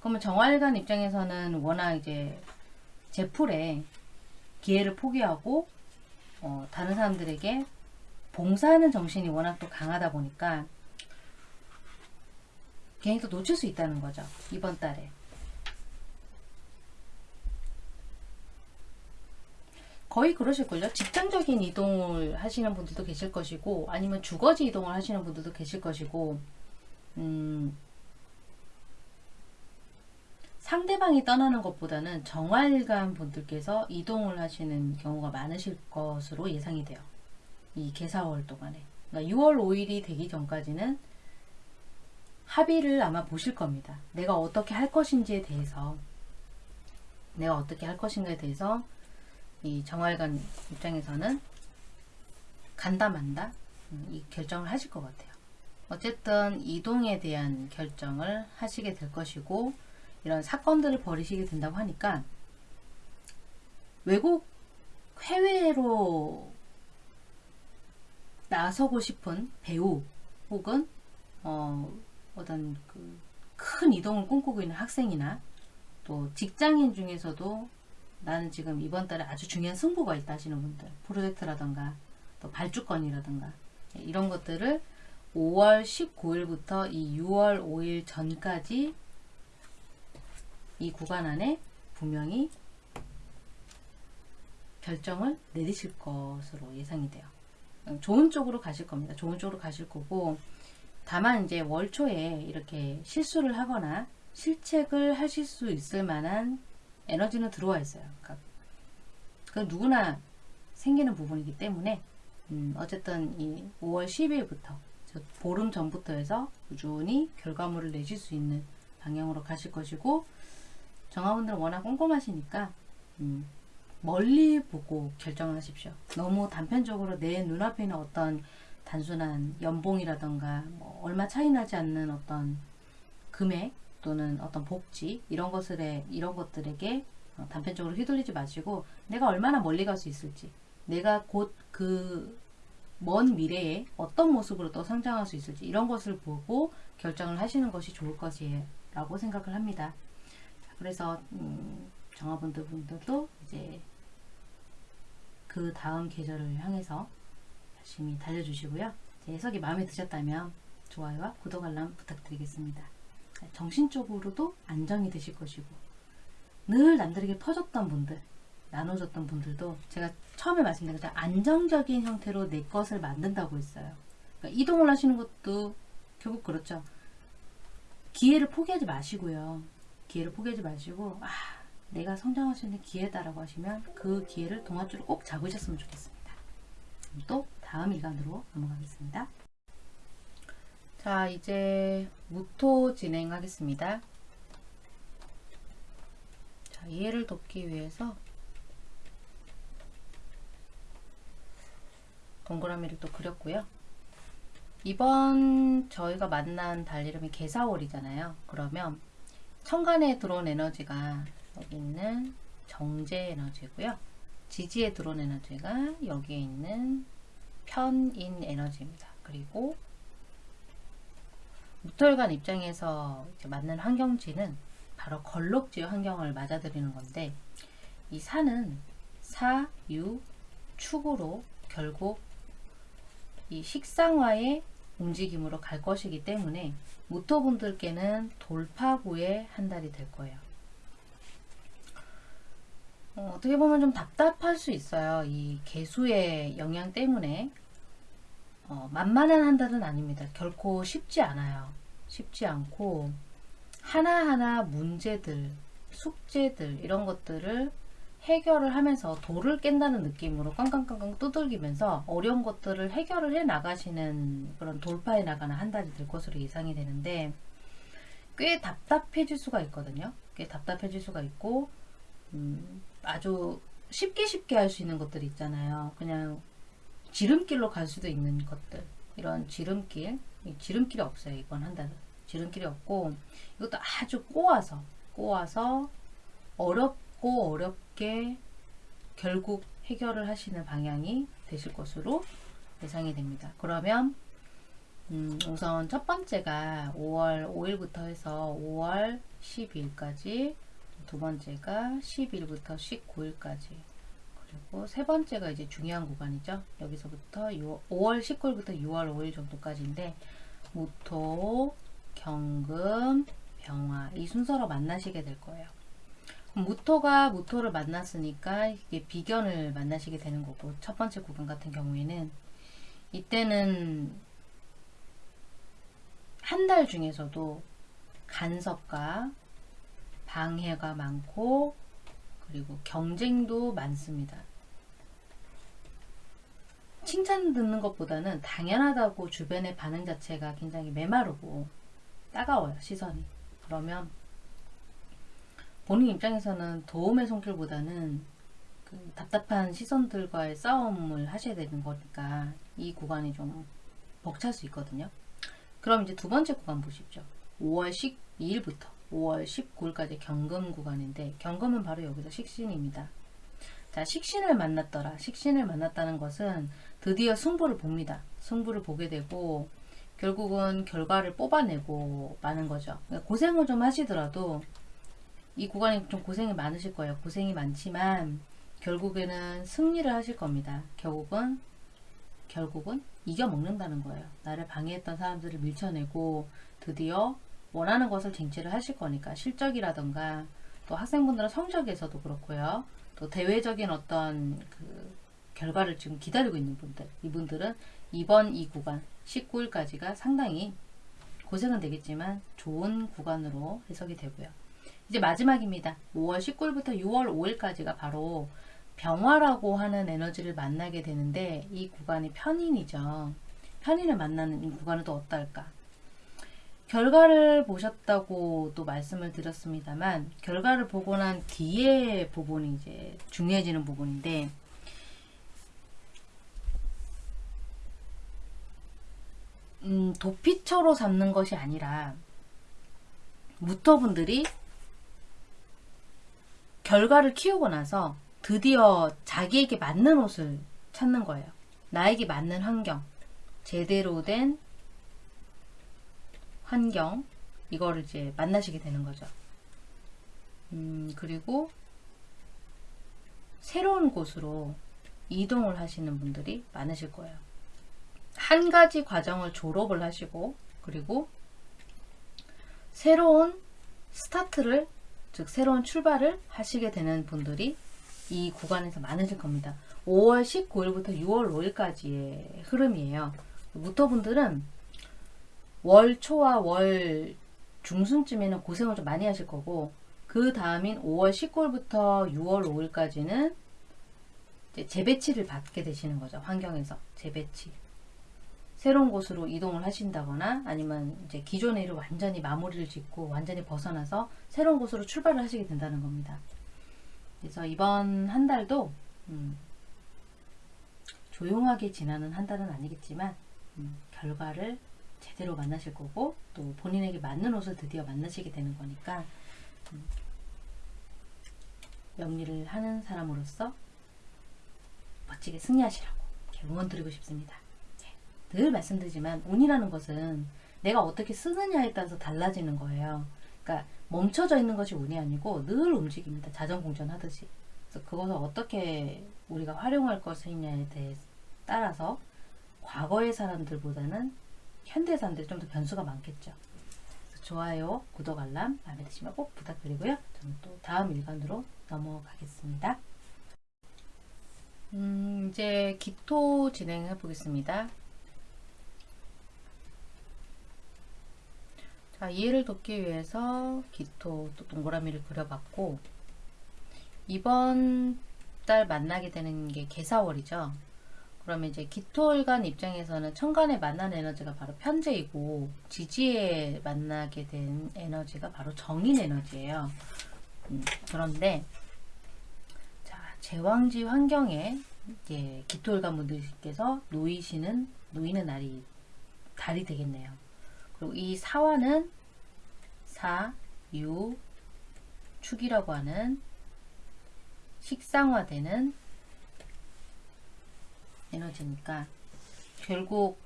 그러면 정활관 입장에서는 워낙 이제 제풀에 기회를 포기하고 어, 다른 사람들에게 봉사하는 정신이 워낙 또 강하다 보니까 괜히 또 놓칠 수 있다는 거죠. 이번 달에. 거의 그러실걸요. 직장적인 이동을 하시는 분들도 계실 것이고 아니면 주거지 이동을 하시는 분들도 계실 것이고 음, 상대방이 떠나는 것보다는 정활관 분들께서 이동을 하시는 경우가 많으실 것으로 예상이 돼요. 이 개사월 동안에. 그러니까 6월 5일이 되기 전까지는 합의를 아마 보실 겁니다. 내가 어떻게 할 것인지에 대해서 내가 어떻게 할 것인가에 대해서 이 정활관 입장에서는 간다 만다 음, 이 결정을 하실 것 같아요. 어쨌든 이동에 대한 결정을 하시게 될 것이고 이런 사건들을 벌이시게 된다고 하니까 외국 해외로 나서고 싶은 배우 혹은 어, 어떤 그 큰 이동을 꿈꾸고 있는 학생이나 또 직장인 중에서도 나는 지금 이번 달에 아주 중요한 승부가 있다 하시는 분들 프로젝트라던가 또 발주권이라던가 이런 것들을 5월 19일부터 이 6월 5일 전까지 이 구간 안에 분명히 결정을 내리실 것으로 예상이 돼요. 좋은 쪽으로 가실 겁니다. 좋은 쪽으로 가실 거고 다만 이제 월 초에 이렇게 실수를 하거나 실책을 하실 수 있을 만한 에너지는 들어와 있어요. 그러니까 그 누구나 생기는 부분이기 때문에 음, 어쨌든 이 5월 10일부터 보름 전부터 해서 꾸준히 결과물을 내실 수 있는 방향으로 가실 것이고 정화분들은 워낙 꼼꼼하시니까 음, 멀리 보고 결정하십시오. 너무 단편적으로 내 눈앞에 있는 어떤 단순한 연봉이라던가 뭐 얼마 차이 나지 않는 어떤 금액 또는 어떤 복지 이런 것들에 이런 것들에게 어, 단편적으로 휘둘리지 마시고 내가 얼마나 멀리 갈 수 있을지 내가 곧 그 먼 미래에 어떤 모습으로 또 성장할 수 있을지 이런 것을 보고 결정을 하시는 것이 좋을 것이라고 생각을 합니다. 자, 그래서 음, 정화분들 분들도 이제 그 다음 계절을 향해서 열심히 달려주시고요. 제 해석이 마음에 드셨다면 좋아요와 구독 알람 부탁드리겠습니다. 정신적으로도 안정이 되실 것이고 늘 남들에게 퍼줬던 분들 나눠줬던 분들도 제가 처음에 말씀드린 것처럼 안정적인 형태로 내 것을 만든다고 했어요. 그러니까 이동을 하시는 것도 결국 그렇죠. 기회를 포기하지 마시고요. 기회를 포기하지 마시고 아 내가 성장할 수 있는 기회다라고 하시면 그 기회를 동아줄을 꼭 잡으셨으면 좋겠습니다. 또 다음 일간으로 넘어가겠습니다. 자 이제 무토 진행하겠습니다. 자 이해를 돕기 위해서 동그라미를 또 그렸고요. 이번 저희가 만난 달 이름이 개사월이잖아요. 그러면 천간에 들어온 에너지가 여기 있는 정제 에너지고요. 지지에 들어온 에너지가 여기에 있는 편인 에너지입니다. 그리고 무토일간 입장에서 맞는 환경지는 바로 걸록지 환경을 맞아들이는 건데 이 사는 사, 유, 축으로 결국 이 식상화의 움직임으로 갈 것이기 때문에 무토분들께는 돌파구의 한 달이 될 거예요. 어, 어떻게 보면 좀 답답할 수 있어요. 이 개수의 영향 때문에 어, 만만한 한 달은 아닙니다. 결코 쉽지 않아요. 쉽지 않고 하나하나 문제들, 숙제들 이런 것들을 해결을 하면서 돌을 깬다는 느낌으로 깡깡깡깡 두들기면서 어려운 것들을 해결을 해 나가시는 그런 돌파해 나가는 한 달이 될 것으로 예상이 되는데 꽤 답답해질 수가 있거든요. 꽤 답답해질 수가 있고 음, 아주 쉽게 쉽게 할 수 있는 것들이 있잖아요. 그냥 지름길로 갈 수도 있는 것들 이런 지름길 이 지름길이 없어요. 이번 한 달은 지름길이 없고 이것도 아주 꼬아서 꼬아서 어렵 고 어렵게 결국 해결을 하시는 방향이 되실 것으로 예상이 됩니다. 그러면 음, 우선 첫 번째가 5월 5일부터 해서 5월 12일까지 두 번째가 10일부터 19일까지 그리고 세 번째가 이제 중요한 구간이죠. 여기서부터 6, 5월 19일부터 6월 5일 정도까지인데 무토, 경금, 병화 이 순서로 만나시게 될 거예요. 무토가 무토를 만났으니까 이게 비견을 만나시게 되는 거고 첫 번째 구간 같은 경우에는 이때는 한 달 중에서도 간섭과 방해가 많고 그리고 경쟁도 많습니다. 칭찬 듣는 것보다는 당연하다고 주변의 반응 자체가 굉장히 메마르고 따가워요 시선이 그러면 본인 입장에서는 도움의 손길보다는 그 답답한 시선들과의 싸움을 하셔야 되는 거니까 이 구간이 좀 벅찰 수 있거든요 그럼 이제 두 번째 구간 보십시오 5월 12일부터 5월 19일까지 경금 구간인데 경금은 바로 여기서 식신입니다. 자, 식신을 만났더라. 식신을 만났다는 것은 드디어 승부를 봅니다. 승부를 보게 되고 결국은 결과를 뽑아내고 마는 거죠. 그러니까 고생을 좀 하시더라도 이 구간이 좀 고생이 많으실 거예요. 고생이 많지만 결국에는 승리를 하실 겁니다. 결국은 결국은 이겨먹는다는 거예요. 나를 방해했던 사람들을 밀쳐내고 드디어 원하는 것을 쟁취를 하실 거니까 실적이라던가 또 학생분들은 성적에서도 그렇고요. 또 대외적인 어떤 그 결과를 지금 기다리고 있는 분들 이분들은 이번 이 구간 19일까지가 상당히 고생은 되겠지만 좋은 구간으로 해석이 되고요. 이제 마지막입니다. 5월 19일부터 6월 5일까지가 바로 병화라고 하는 에너지를 만나게 되는데 이 구간이 편인이죠. 편인을 만나는 이 구간은 또 어떨까? 결과를 보셨다고 또 말씀을 드렸습니다만 결과를 보고 난 뒤에 부분이 이제 중요해지는 부분인데 음, 도피처로 잡는 것이 아니라 무토분들이 결과를 키우고 나서 드디어 자기에게 맞는 옷을 찾는 거예요. 나에게 맞는 환경, 제대로 된 환경, 이거를 이제 만나시게 되는 거죠. 음, 그리고 새로운 곳으로 이동을 하시는 분들이 많으실 거예요. 한 가지 과정을 졸업을 하시고, 그리고 새로운 스타트를, 즉, 새로운 출발을 하시게 되는 분들이 이 구간에서 많으실 겁니다. 5월 19일부터 6월 5일까지의 흐름이에요. 무토분들은 월 초와 월 중순쯤에는 고생을 좀 많이 하실 거고 그 다음인 5월 19일부터 6월 5일까지는 재배치를 받게 되시는 거죠. 환경에서 재배치. 새로운 곳으로 이동을 하신다거나 아니면 이제 기존의 일을 완전히 마무리를 짓고 완전히 벗어나서 새로운 곳으로 출발을 하시게 된다는 겁니다. 그래서 이번 한 달도 음, 조용하게 지나는 한 달은 아니겠지만 음, 결과를 제대로 만나실 거고 또 본인에게 맞는 옷을 드디어 만나시게 되는 거니까 음, 영리를 하는 사람으로서 멋지게 승리하시라고 응원 드리고 싶습니다. 네, 늘 말씀드리지만 운이라는 것은 내가 어떻게 쓰느냐에 따라서 달라지는 거예요. 그러니까 멈춰져 있는 것이 운이 아니고 늘 움직입니다. 자전공전 하듯이. 그래서 그것을 어떻게 우리가 활용할 것이냐에 대해 따라서 과거의 사람들보다는 현대 사람들이 좀 더 변수가 많겠죠. 좋아요, 구독, 알람 마음에 드시면 꼭 부탁드리고요. 저는 또 다음 일간으로 넘어가겠습니다. 음, 이제 기토 진행해 보겠습니다. 자, 이해를 돕기 위해서 기토 또 동그라미를 그려봤고 이번 달 만나게 되는 게 개사월이죠. 그러면 이제 기토일간 입장에서는 천간에 만난 에너지가 바로 편재이고 지지에 만나게 된 에너지가 바로 정인 에너지예요. 음, 그런데 자 제왕지 환경에 이제 기토일간 분들께서 놓이시는 놓이는 날이 달이 되겠네요. 이 사화는 사, 유, 축이라고 하는 식상화되는 에너지니까 결국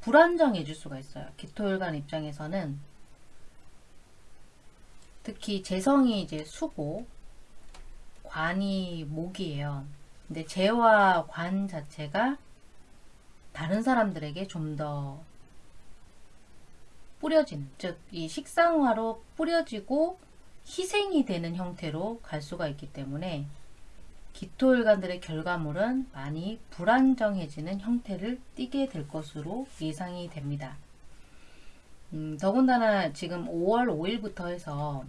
불안정해질 수가 있어요. 기토일간 입장에서는 특히 재성이 이제 수고 관이 목이에요. 근데 재와 관 자체가 다른 사람들에게 좀 더 뿌려지는 즉 이 식상화로 뿌려지고 희생이 되는 형태로 갈 수가 있기 때문에 기토일관들의 결과물은 많이 불안정해지는 형태를 띠게 될 것으로 예상이 됩니다. 음, 더군다나 지금 5월 5일부터 해서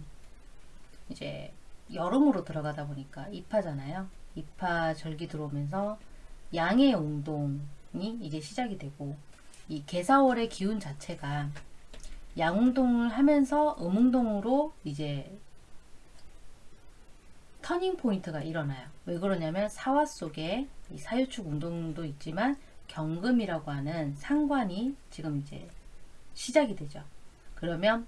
이제 여름으로 들어가다 보니까 입하잖아요. 입하 절기 들어오면서 양의 운동이 이제 시작이 되고 이 개사월의 기운 자체가 양운동을 하면서 음운동으로 이제 터닝 포인트가 일어나요. 왜 그러냐면 사화 속에 이 사유축 운동도 있지만 경금이라고 하는 상관이 지금 이제 시작이 되죠. 그러면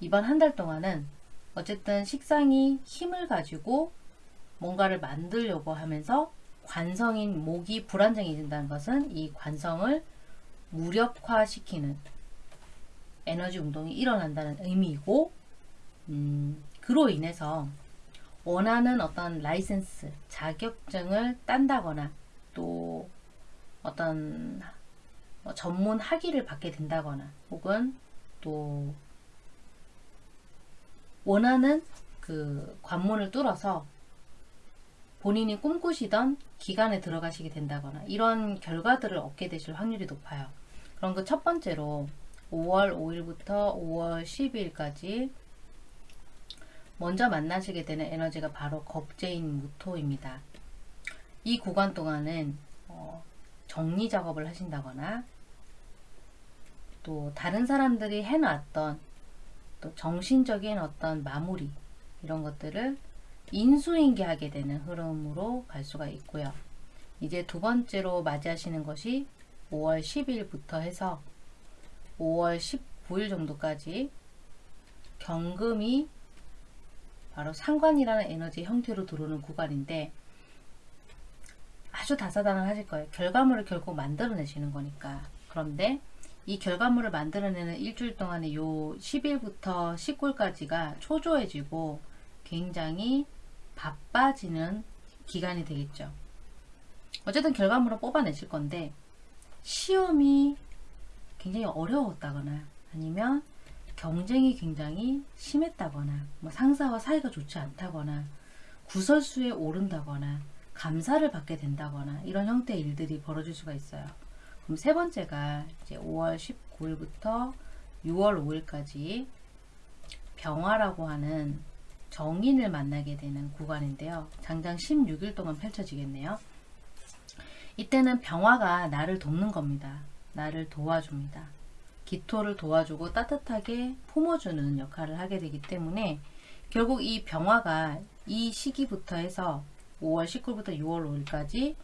이번 한 달 동안은 어쨌든 식상이 힘을 가지고 뭔가를 만들려고 하면서 관성인 목이 불안정해진다는 것은 이 관성을 무력화시키는 에너지 운동이 일어난다는 의미이고 음, 그로 인해서 원하는 어떤 라이센스, 자격증을 딴다거나 또 어떤 뭐 전문 학위를 받게 된다거나 혹은 또 원하는 그 관문을 뚫어서 본인이 꿈꾸시던 기간에 들어가시게 된다거나 이런 결과들을 얻게 되실 확률이 높아요. 그럼 그 첫 번째로 5월 5일부터 5월 12일까지 먼저 만나시게 되는 에너지가 바로 겁재인 무토입니다. 이 구간 동안은 어, 정리 작업을 하신다거나 또 다른 사람들이 해놨던 또 정신적인 어떤 마무리 이런 것들을 인수인계하게 되는 흐름으로 갈 수가 있고요. 이제 두 번째로 맞이하시는 것이 5월 10일부터 해서 5월 19일 정도까지 경금이 바로 상관이라는 에너지 형태로 들어오는 구간인데 아주 다사다난하실 거예요. 결과물을 결국 만들어내시는 거니까. 그런데 이 결과물을 만들어내는 일주일 동안에 요 10일부터 19일까지가 초조해지고 굉장히 바빠지는 기간이 되겠죠. 어쨌든 결과물을 뽑아내실 건데 시험이 굉장히 어려웠다거나 아니면 경쟁이 굉장히 심했다거나 뭐 상사와 사이가 좋지 않다거나 구설수에 오른다거나 감사를 받게 된다거나 이런 형태의 일들이 벌어질 수가 있어요. 그럼 세 번째가 이제 5월 19일부터 6월 5일까지 병화라고 하는 정인을 만나게 되는 구간인데요. 장장 16일 동안 펼쳐지겠네요. 이때는 병화가 나를 돕는 겁니다. 나를 도와줍니다. 기토를 도와주고 따뜻하게 품어주는 역할을 하게 되기 때문에 결국 이 병화가 이 시기부터 해서 5월 19일부터 6월 5일까지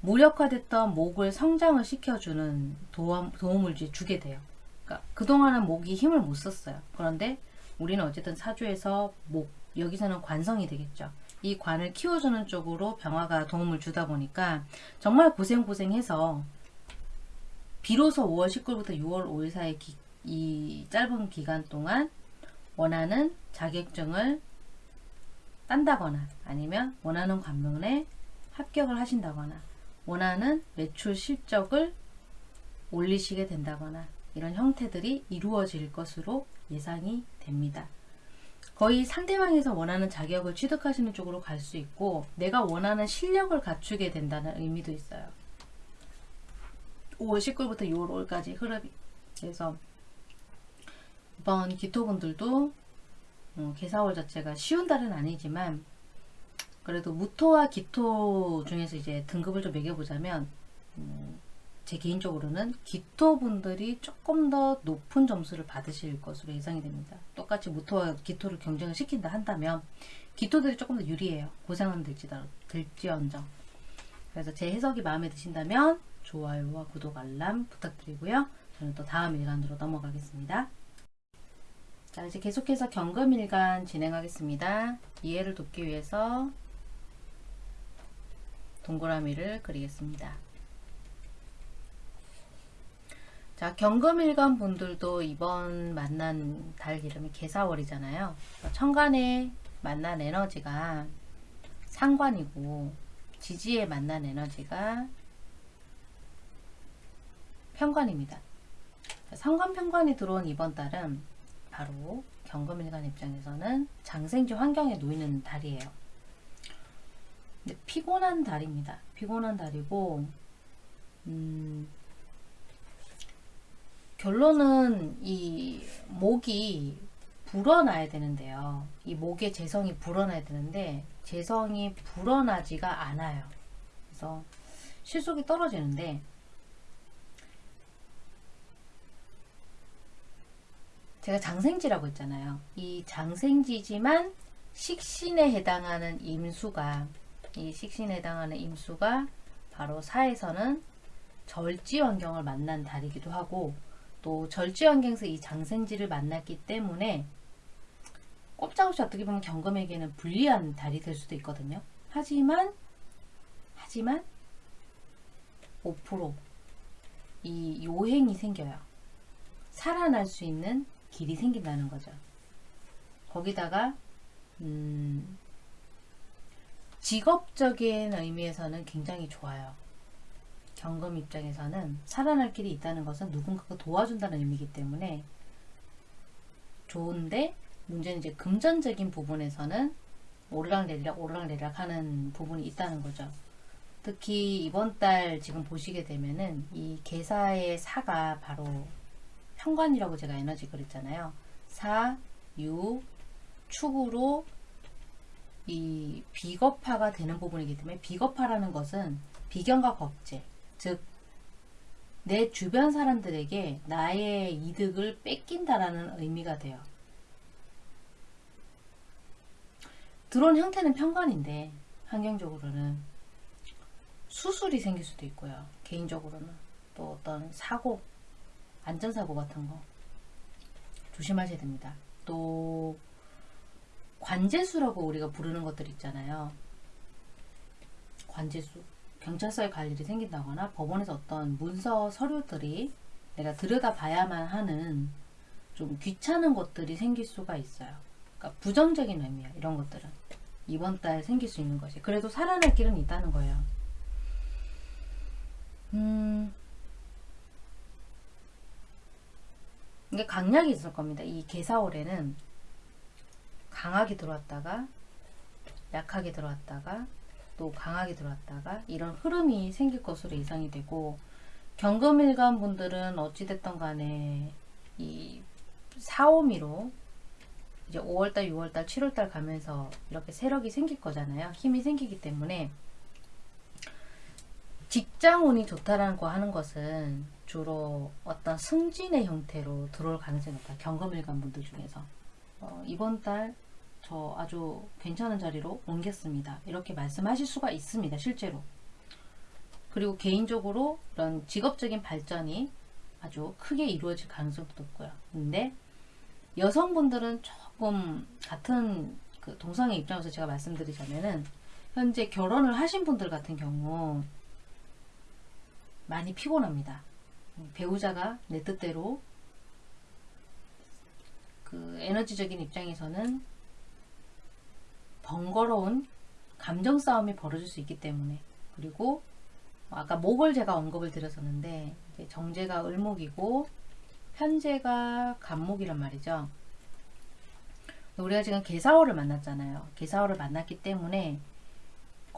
무력화됐던 목을 성장을 시켜주는 도움, 도움을 주게 돼요. 그러니까 그동안은 목이 힘을 못 썼어요. 그런데 우리는 어쨌든 사주에서 목, 여기서는 관성이 되겠죠. 이 관을 키워주는 쪽으로 병화가 도움을 주다 보니까 정말 고생고생해서 비로소 5월 19일부터 6월 5일 사이 기, 이 짧은 기간 동안 원하는 자격증을 딴다거나 아니면 원하는 관문에 합격을 하신다거나 원하는 매출 실적을 올리시게 된다거나 이런 형태들이 이루어질 것으로 예상이 됩니다. 거의 상대방에서 원하는 자격을 취득하시는 쪽으로 갈 수 있고 내가 원하는 실력을 갖추게 된다는 의미도 있어요. 5월 19일부터 6월 5일까지 흐름이 그래서 이번 기토분들도 어, 개사월 자체가 쉬운 달은 아니지만 그래도 무토와 기토 중에서 이제 등급을 좀 매겨보자면 음, 제 개인적으로는 기토분들이 조금 더 높은 점수를 받으실 것으로 예상이 됩니다. 똑같이 무토와 기토를 경쟁을 시킨다 한다면 기토들이 조금 더 유리해요. 고생은 될지다, 될지언정. 그래서 제 해석이 마음에 드신다면 좋아요와 구독 알람 부탁드리고요. 저는 또 다음 일간으로 넘어가겠습니다. 자 이제 계속해서 경금일간 진행하겠습니다. 이해를 돕기 위해서 동그라미를 그리겠습니다. 자 경금일간 분들도 이번 만난 달 이름이 개사월이잖아요. 천간에 만난 에너지가 상관이고 지지에 만난 에너지가 편관입니다. 상관 편관이 들어온 이번 달은 바로 경금일간 입장에서는 장생지 환경에 놓이는 달이에요. 피곤한 달입니다. 피곤한 달이고 음, 결론은 이 목이 불어나야 되는데요. 이 목의 재성이 불어나야 되는데 재성이 불어나지가 않아요. 그래서 실속이 떨어지는데 제가 장생지라고 했잖아요. 이 장생지지만 식신에 해당하는 임수가 이 식신에 해당하는 임수가 바로 사에서는 절지 환경을 만난 달이기도 하고 또 절지 환경에서 이 장생지를 만났기 때문에 꼼짝없이 어떻게 보면 경금에게는 불리한 달이 될 수도 있거든요. 하지만 하지만 5%이 요행이 생겨요. 살아날 수 있는 길이 생긴다는 거죠. 거기다가 음, 직업적인 의미에서는 굉장히 좋아요. 경금 입장에서는 살아날 길이 있다는 것은 누군가가 도와준다는 의미이기 때문에 좋은데 문제는 이제 금전적인 부분에서는 오르락내리락 오르락내리락 하는 부분이 있다는 거죠. 특히 이번 달 지금 보시게 되면은 이 개사의 사가 바로 현관이라고 제가 에너지 그랬잖아요. 사, 유, 축으로 이 비겁화가 되는 부분이기 때문에 비겁화라는 것은 비견과 겁제, 즉 내 주변 사람들에게 나의 이득을 뺏긴다라는 의미가 돼요. 들어온 형태는 평관인데 환경적으로는 수술이 생길 수도 있고요. 개인적으로는 또 어떤 사고, 안전사고 같은 거 조심하셔야 됩니다. 또 관제수라고 우리가 부르는 것들 있잖아요. 관제수. 경찰서에 갈 일이 생긴다거나 법원에서 어떤 문서 서류들이 내가 들여다봐야만 하는 좀 귀찮은 것들이 생길 수가 있어요. 그러니까 부정적인 의미야. 이런 것들은. 이번 달 생길 수 있는 것이. 그래도 살아날 길은 있다는 거예요. 음, 이게 강약이 있을 겁니다. 이 개사월에는 강하게 들어왔다가 약하게 들어왔다가 또 강하게 들어왔다가 이런 흐름이 생길 것으로 예상이 되고 경금일간 분들은 어찌됐던 간에 이 사오미로 이제 5월달, 6월달, 7월달 가면서 이렇게 세력이 생길 거잖아요. 힘이 생기기 때문에 직장운이 좋다라는 거 하는 것은 주로 어떤 승진의 형태로 들어올 가능성이 높다. 경금일간 분들 중에서 어, 이번 달 저 아주 괜찮은 자리로 옮겼습니다. 이렇게 말씀하실 수가 있습니다. 실제로. 그리고 개인적으로 이런 직업적인 발전이 아주 크게 이루어질 가능성도 높고요. 근데 여성분들은 조금 같은 그 동성애 입장에서 제가 말씀드리자면은 현재 결혼을 하신 분들 같은 경우 많이 피곤합니다. 배우자가 내 뜻대로 그 에너지적인 입장에서는 번거로운 감정 싸움이 벌어질 수 있기 때문에 그리고 아까 목을 제가 언급을 드렸었는데 정제가 을목이고 현재가 간목이란 말이죠. 우리가 지금 개사월을 만났잖아요. 개사월을 만났기 때문에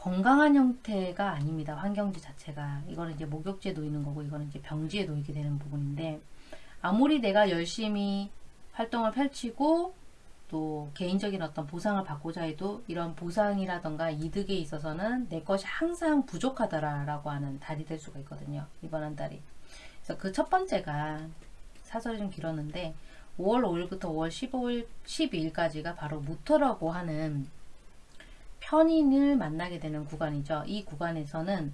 건강한 형태가 아닙니다. 환경지 자체가. 이거는 이제 목욕지에 놓이는 거고 이거는 이제 병지에 놓이게 되는 부분인데 아무리 내가 열심히 활동을 펼치고 또 개인적인 어떤 보상을 받고자 해도 이런 보상이라던가 이득에 있어서는 내 것이 항상 부족하더라라고 하는 달이 될 수가 있거든요. 이번 한 달이. 그래서 그 첫 번째가 사설이 좀 길었는데 5월 5일부터 5월 15일, 12일까지가 바로 무토라고 하는 편인을 만나게 되는 구간이죠. 이 구간에서는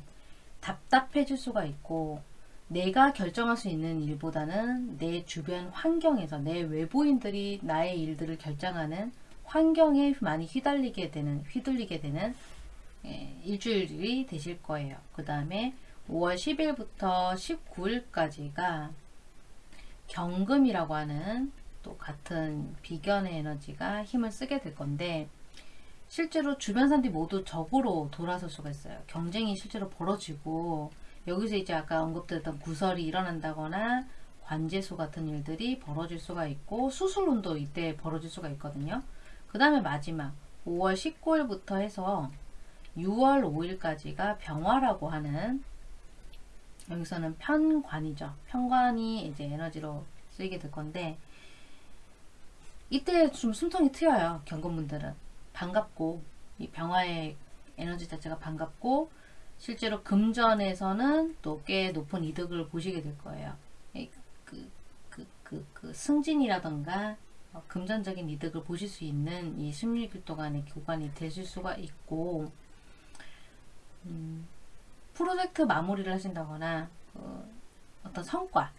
답답해질 수가 있고 내가 결정할 수 있는 일보다는 내 주변 환경에서 내 외부인들이 나의 일들을 결정하는 환경에 많이 휘달리게 되는 휘둘리게 되는 예, 일주일이 되실 거예요. 그 다음에 5월 10일부터 19일까지가 경금이라고 하는 또 같은 비견의 에너지가 힘을 쓰게 될 건데 실제로 주변 사람들이 모두 적으로 돌아설 수가 있어요. 경쟁이 실제로 벌어지고 여기서 이제 아까 언급드렸던 구설이 일어난다거나 관제수 같은 일들이 벌어질 수가 있고 수술운도 이때 벌어질 수가 있거든요. 그 다음에 마지막 5월 19일부터 해서 6월 5일까지가 병화라고 하는 여기서는 편관이죠. 편관이 이제 에너지로 쓰이게 될 건데 이때 좀 숨통이 트여요. 경건분들은 반갑고 이 병화의 에너지 자체가 반갑고 실제로 금전에서는 또 꽤 높은 이득을 보시게 될 거예요. 이 그, 그, 그, 그 승진이라던가 어, 금전적인 이득을 보실 수 있는 이 16일 동안의 구간이 되실 수가 있고 음, 프로젝트 마무리를 하신다거나 어, 어떤 성과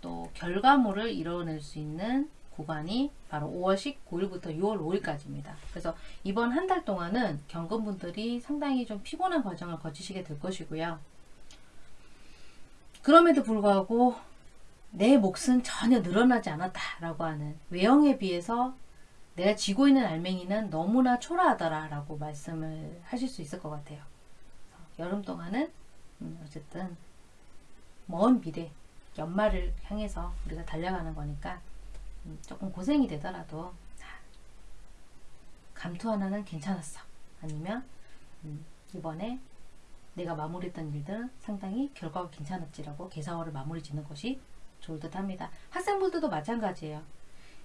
또 결과물을 이뤄낼 수 있는 구간이 바로 5월 19일부터 6월 5일까지입니다. 그래서 이번 한 달 동안은 경건분들이 상당히 좀 피곤한 과정을 거치시게 될 것이고요. 그럼에도 불구하고 내 몫은 전혀 늘어나지 않았다라고 하는 외형에 비해서 내가 지고 있는 알맹이는 너무나 초라하더라 라고 말씀을 하실 수 있을 것 같아요. 여름 동안은 음, 어쨌든 먼 미래 연말을 향해서 우리가 달려가는 거니까 음, 조금 고생이 되더라도 감투 하나는 괜찮았어. 아니면 음, 이번에 내가 마무리했던 일들은 상당히 결과가 괜찮았지라고 개사월을 마무리 짓는 것이 좋을 듯 합니다. 학생분들도 마찬가지예요.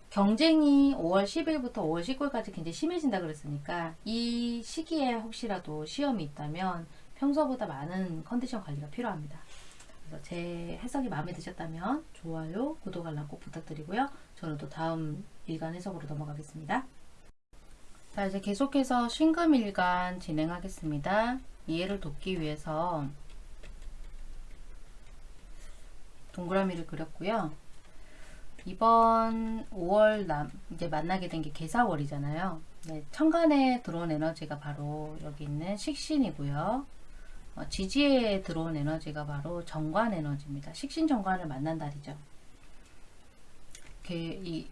경쟁이 5월 10일부터 5월 19일까지 굉장히 심해진다 그랬으니까 이 시기에 혹시라도 시험이 있다면 평소보다 많은 컨디션 관리가 필요합니다. 그래서 제 해석이 마음에 드셨다면 좋아요, 구독, 알람 꼭 부탁드리고요. 저는 또 다음 일간 해석으로 넘어가겠습니다. 자, 이제 계속해서 신금일간 진행하겠습니다. 이해를 돕기 위해서 동그라미를 그렸고요. 이번 5월 남 이제 만나게 된 게 개사월이잖아요. 네, 천간에 들어온 에너지가 바로 여기 있는 식신이고요. 어, 지지에 들어온 에너지가 바로 정관 에너지입니다. 식신 정관을 만난 달이죠. 개, 이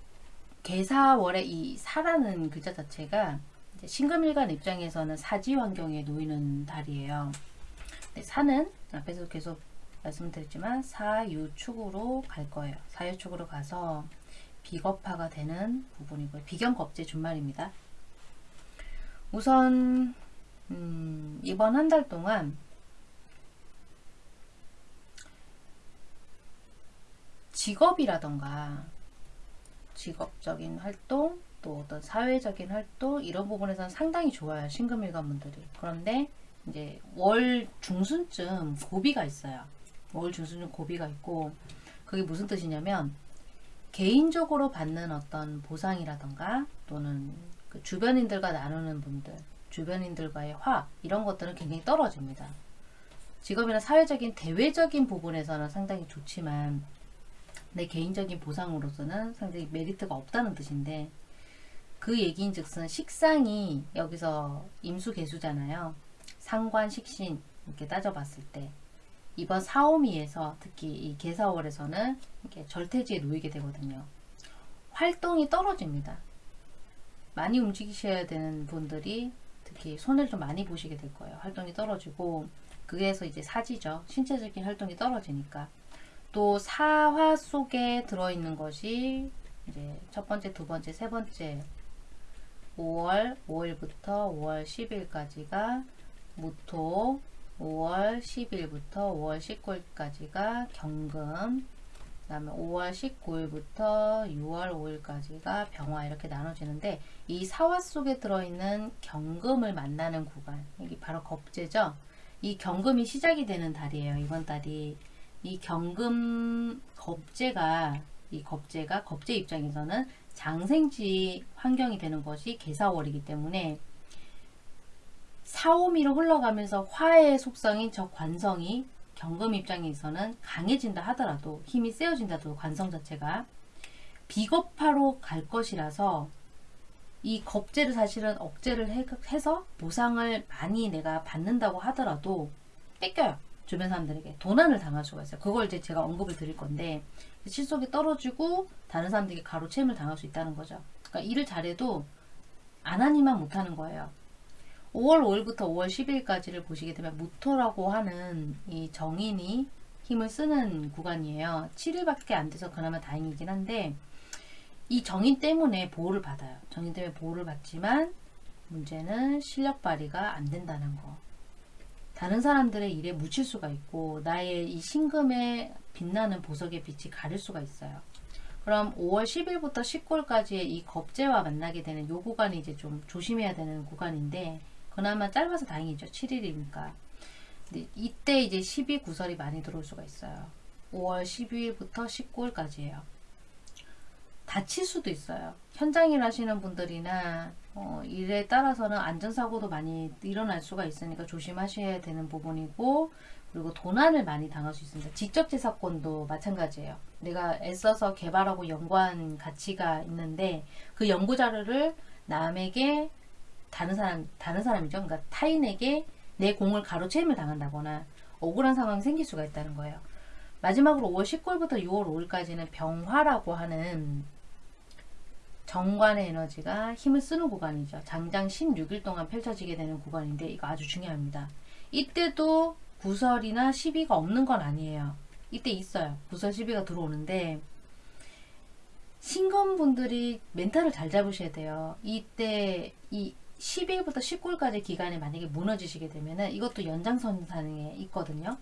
개사월의 이 사라는 글자 자체가 신금일간 입장에서는 사지 환경에 놓이는 달이에요. 사는 앞에서 계속 말씀드렸지만 사유축으로 갈 거예요. 사유축으로 가서 비겁화가 되는 부분이고요. 비견겁제 준말입니다. 우선 음, 이번 한 달 동안 직업이라던가 직업적인 활동 또 어떤 사회적인 활동 이런 부분에서는 상당히 좋아요 신금일관 분들이. 그런데 이제 월 중순쯤 고비가 있어요. 월 중순쯤 고비가 있고 그게 무슨 뜻이냐면 개인적으로 받는 어떤 보상이라던가 또는 그 주변인들과 나누는 분들 주변인들과의 화 이런 것들은 굉장히 떨어집니다. 직업이나 사회적인 대외적인 부분에서는 상당히 좋지만 내 개인적인 보상으로서는 상당히 메리트가 없다는 뜻인데 그 얘기인 즉슨 식상이 여기서 임수개수잖아요. 상관, 식신 이렇게 따져봤을 때 이번 사오미에서 특히 이 개사월에서는 이렇게 절퇴지에 놓이게 되거든요. 활동이 떨어집니다. 많이 움직이셔야 되는 분들이 특히 손해를 좀 많이 보시게 될 거예요. 활동이 떨어지고 그게서 이제 사지죠. 신체적인 활동이 떨어지니까 또 사화 속에 들어있는 것이 이제 첫 번째, 두 번째, 세 번째. 5월 5일부터 5월 10일까지가 무토 5월 10일부터 5월 19일까지가 경금 그 다음에 5월 19일부터 6월 5일까지가 병화 이렇게 나눠지는데 이 사화 속에 들어있는 경금을 만나는 구간 여기 바로 겁재죠? 이 경금이 시작이 되는 달이에요 이번 달이 이 경금 겁재가 이 겁재가 겁재 입장에서는 장생지 환경이 되는 것이 개사월이기 때문에 사오미로 흘러가면서 화의 속성인 저 관성이 경금 입장에서는 강해진다 하더라도 힘이 세어진다 도 관성 자체가 비겁화로 갈 것이라서 이 겁재를 사실은 억제를 해- 해서 보상을 많이 내가 받는다고 하더라도 뺏겨요. 주변 사람들에게 도난을 당할 수가 있어요. 그걸 이제 제가 언급을 드릴 건데 실속이 떨어지고 다른 사람들에게 가로채임을 당할 수 있다는 거죠. 그러니까 일을 잘해도 안 하니만 못하는 거예요. 5월 5일부터 5월 10일까지를 보시게 되면 무토라고 하는 이 정인이 힘을 쓰는 구간이에요. 7일밖에 안 돼서 그나마 다행이긴 한데 이 정인 때문에 보호를 받아요. 정인 때문에 보호를 받지만 문제는 실력 발휘가 안 된다는 거. 다른 사람들의 일에 묻힐 수가 있고 나의 이 신금에 빛나는 보석의 빛이 가릴 수가 있어요. 그럼 5월 10일부터 19일까지의 이 겁재와 만나게 되는 요 구간이 이제 좀 조심해야 되는 구간인데 그나마 짧아서 다행이죠. 7일이니까. 근데 이때 이제 12 구설이 많이 들어올 수가 있어요. 5월 12일부터 19일까지예요. 다칠 수도 있어요. 현장 일 하시는 분들이나 어, 일에 따라서는 안전사고도 많이 일어날 수가 있으니까 조심하셔야 되는 부분이고 그리고 도난을 많이 당할 수 있습니다. 직접제 사건도 마찬가지예요. 내가 애써서 개발하고 연구한 가치가 있는데 그 연구 자료를 남에게 다른 사람 다른 사람이죠. 그러니까 타인에게 내 공을 가로채임을 당한다거나 억울한 상황이 생길 수가 있다는 거예요. 마지막으로 5월 19일부터 6월 5일까지는 병화라고 하는 정관의 에너지가 힘을 쓰는 구간이죠. 장장 16일 동안 펼쳐지게 되는 구간인데 이거 아주 중요합니다. 이때도 구설이나 시비가 없는 건 아니에요. 이때 있어요. 구설 시비가 들어오는데 신검분들이 멘탈을 잘 잡으셔야 돼요. 이때 이 10일부터 19일까지 기간에 만약에 무너지시게 되면은 이것도 연장선상에 있거든요.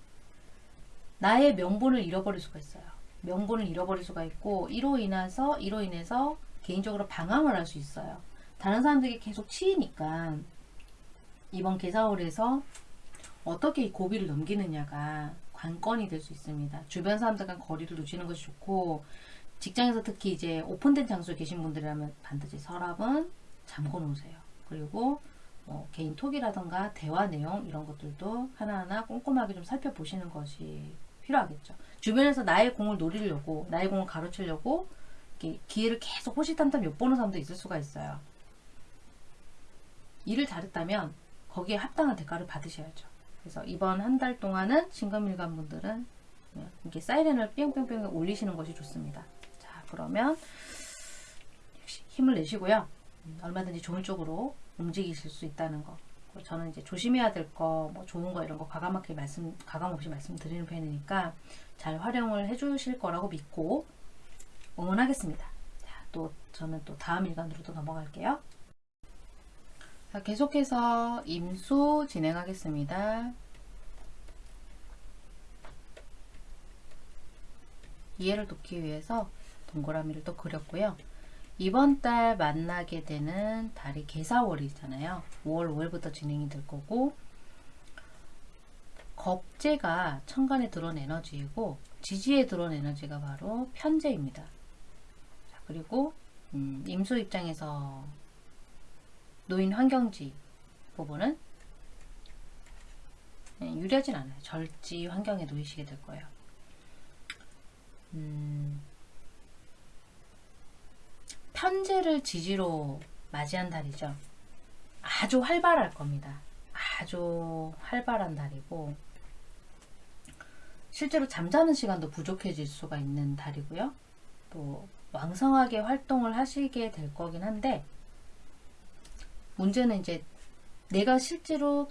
나의 명분을 잃어버릴 수가 있어요. 명분을 잃어버릴 수가 있고 이로 인해서 이로 인해서 개인적으로 방황을 할 수 있어요. 다른 사람들이 계속 치이니까 이번 개사월에서 어떻게 이 고비를 넘기느냐가 관건이 될 수 있습니다. 주변 사람들과 거리를 두시는 것이 좋고 직장에서 특히 이제 오픈된 장소에 계신 분들이라면 반드시 서랍은 잠궈 놓으세요. 그리고 뭐 개인 톡이라던가 대화 내용 이런 것들도 하나하나 꼼꼼하게 좀 살펴보시는 것이 필요하겠죠. 주변에서 나의 공을 노리려고 나의 공을 이렇게 기회를 계속 호시탐탐 엿보는 사람도 있을 수가 있어요. 일을 잘했다면 거기에 합당한 대가를 받으셔야죠. 그래서 이번 한 달 동안은 신금일간 분들은 이렇게 사이렌을 뿅뿅뿅 올리시는 것이 좋습니다. 자, 그러면 힘을 내시고요. 음, 얼마든지 좋은 쪽으로 움직이실 수 있다는 거. 그리고 저는 이제 조심해야 될 거, 뭐 좋은 거 이런 거 가감하게 말씀, 가감 없이 말씀드리는 편이니까 잘 활용을 해주실 거라고 믿고 응원하겠습니다. 자, 또 저는 또 다음 일간으로 또 넘어갈게요. 자, 계속해서 임수 진행하겠습니다. 이해를 돕기 위해서 동그라미를 또 그렸고요. 이번 달 만나게 되는 달이 개사월이잖아요. 5월 5일부터 진행이 될 거고 겁재가 천간에 들어온 에너지이고 지지에 들어온 에너지가 바로 편재입니다. 자, 그리고 음, 임수 입장에서 노인 환경지 부분은 네, 유리하진 않아요. 절지 환경에 놓이시게 될 거예요. 음, 편제를 지지로 맞이한 달이죠. 아주 활발할 겁니다. 아주 활발한 달이고 실제로 잠자는 시간도 부족해질 수가 있는 달이고요. 또 왕성하게 활동을 하시게 될 거긴 한데 문제는 이제 내가 실제로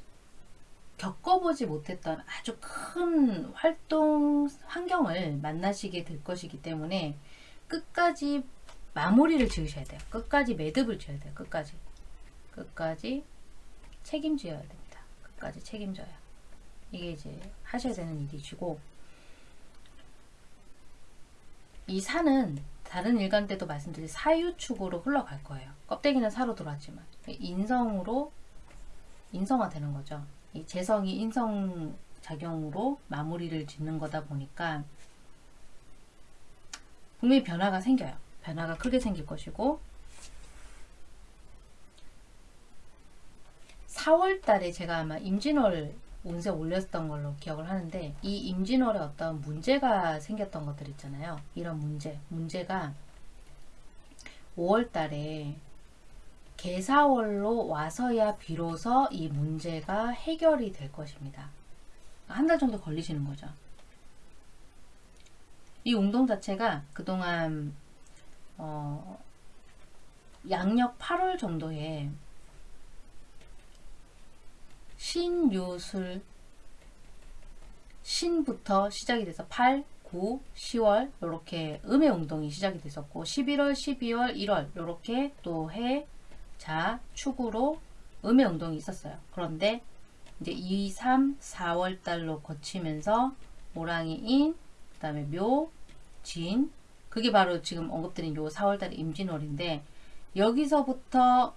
겪어보지 못했던 아주 큰 활동 환경을 만나시게 될 것이기 때문에 끝까지 마무리를 지으셔야 돼요. 끝까지 매듭을 지어야 돼요. 끝까지. 끝까지 책임져야 됩니다. 끝까지 책임져야. 이게 이제 하셔야 되는 일이시고 이 산은 다른 일간 때도 말씀드린 사유축으로 흘러갈 거예요. 껍데기는 사로 돌았지만 인성으로 인성화되는 거죠. 이 재성이 인성 작용으로 마무리를 짓는 거다 보니까 분명히 변화가 생겨요. 변화가 크게 생길 것이고 4월 달에 제가 아마 임진월 운세 올렸던 걸로 기억을 하는데 이 임진월에 어떤 문제가 생겼던 것들 있잖아요. 이런 문제, 문제가 5월 달에 개사월로 와서야 비로소 이 문제가 해결이 될 것입니다. 한 달 정도 걸리시는 거죠. 이 운동 자체가 그동안 어, 양력 8월 정도에 신유술 신부터 시작이 돼서 8, 9, 10월 이렇게 음의 운동이 시작이 됐었고 11월, 12월, 1월 이렇게 또 해, 자, 축으로 음의 운동이 있었어요. 그런데 이제 2, 3, 4월 달로 거치면서 모랑이인, 그 다음에 묘, 진, 그게 바로 지금 언급드린 요 4월달의 임진월인데 여기서부터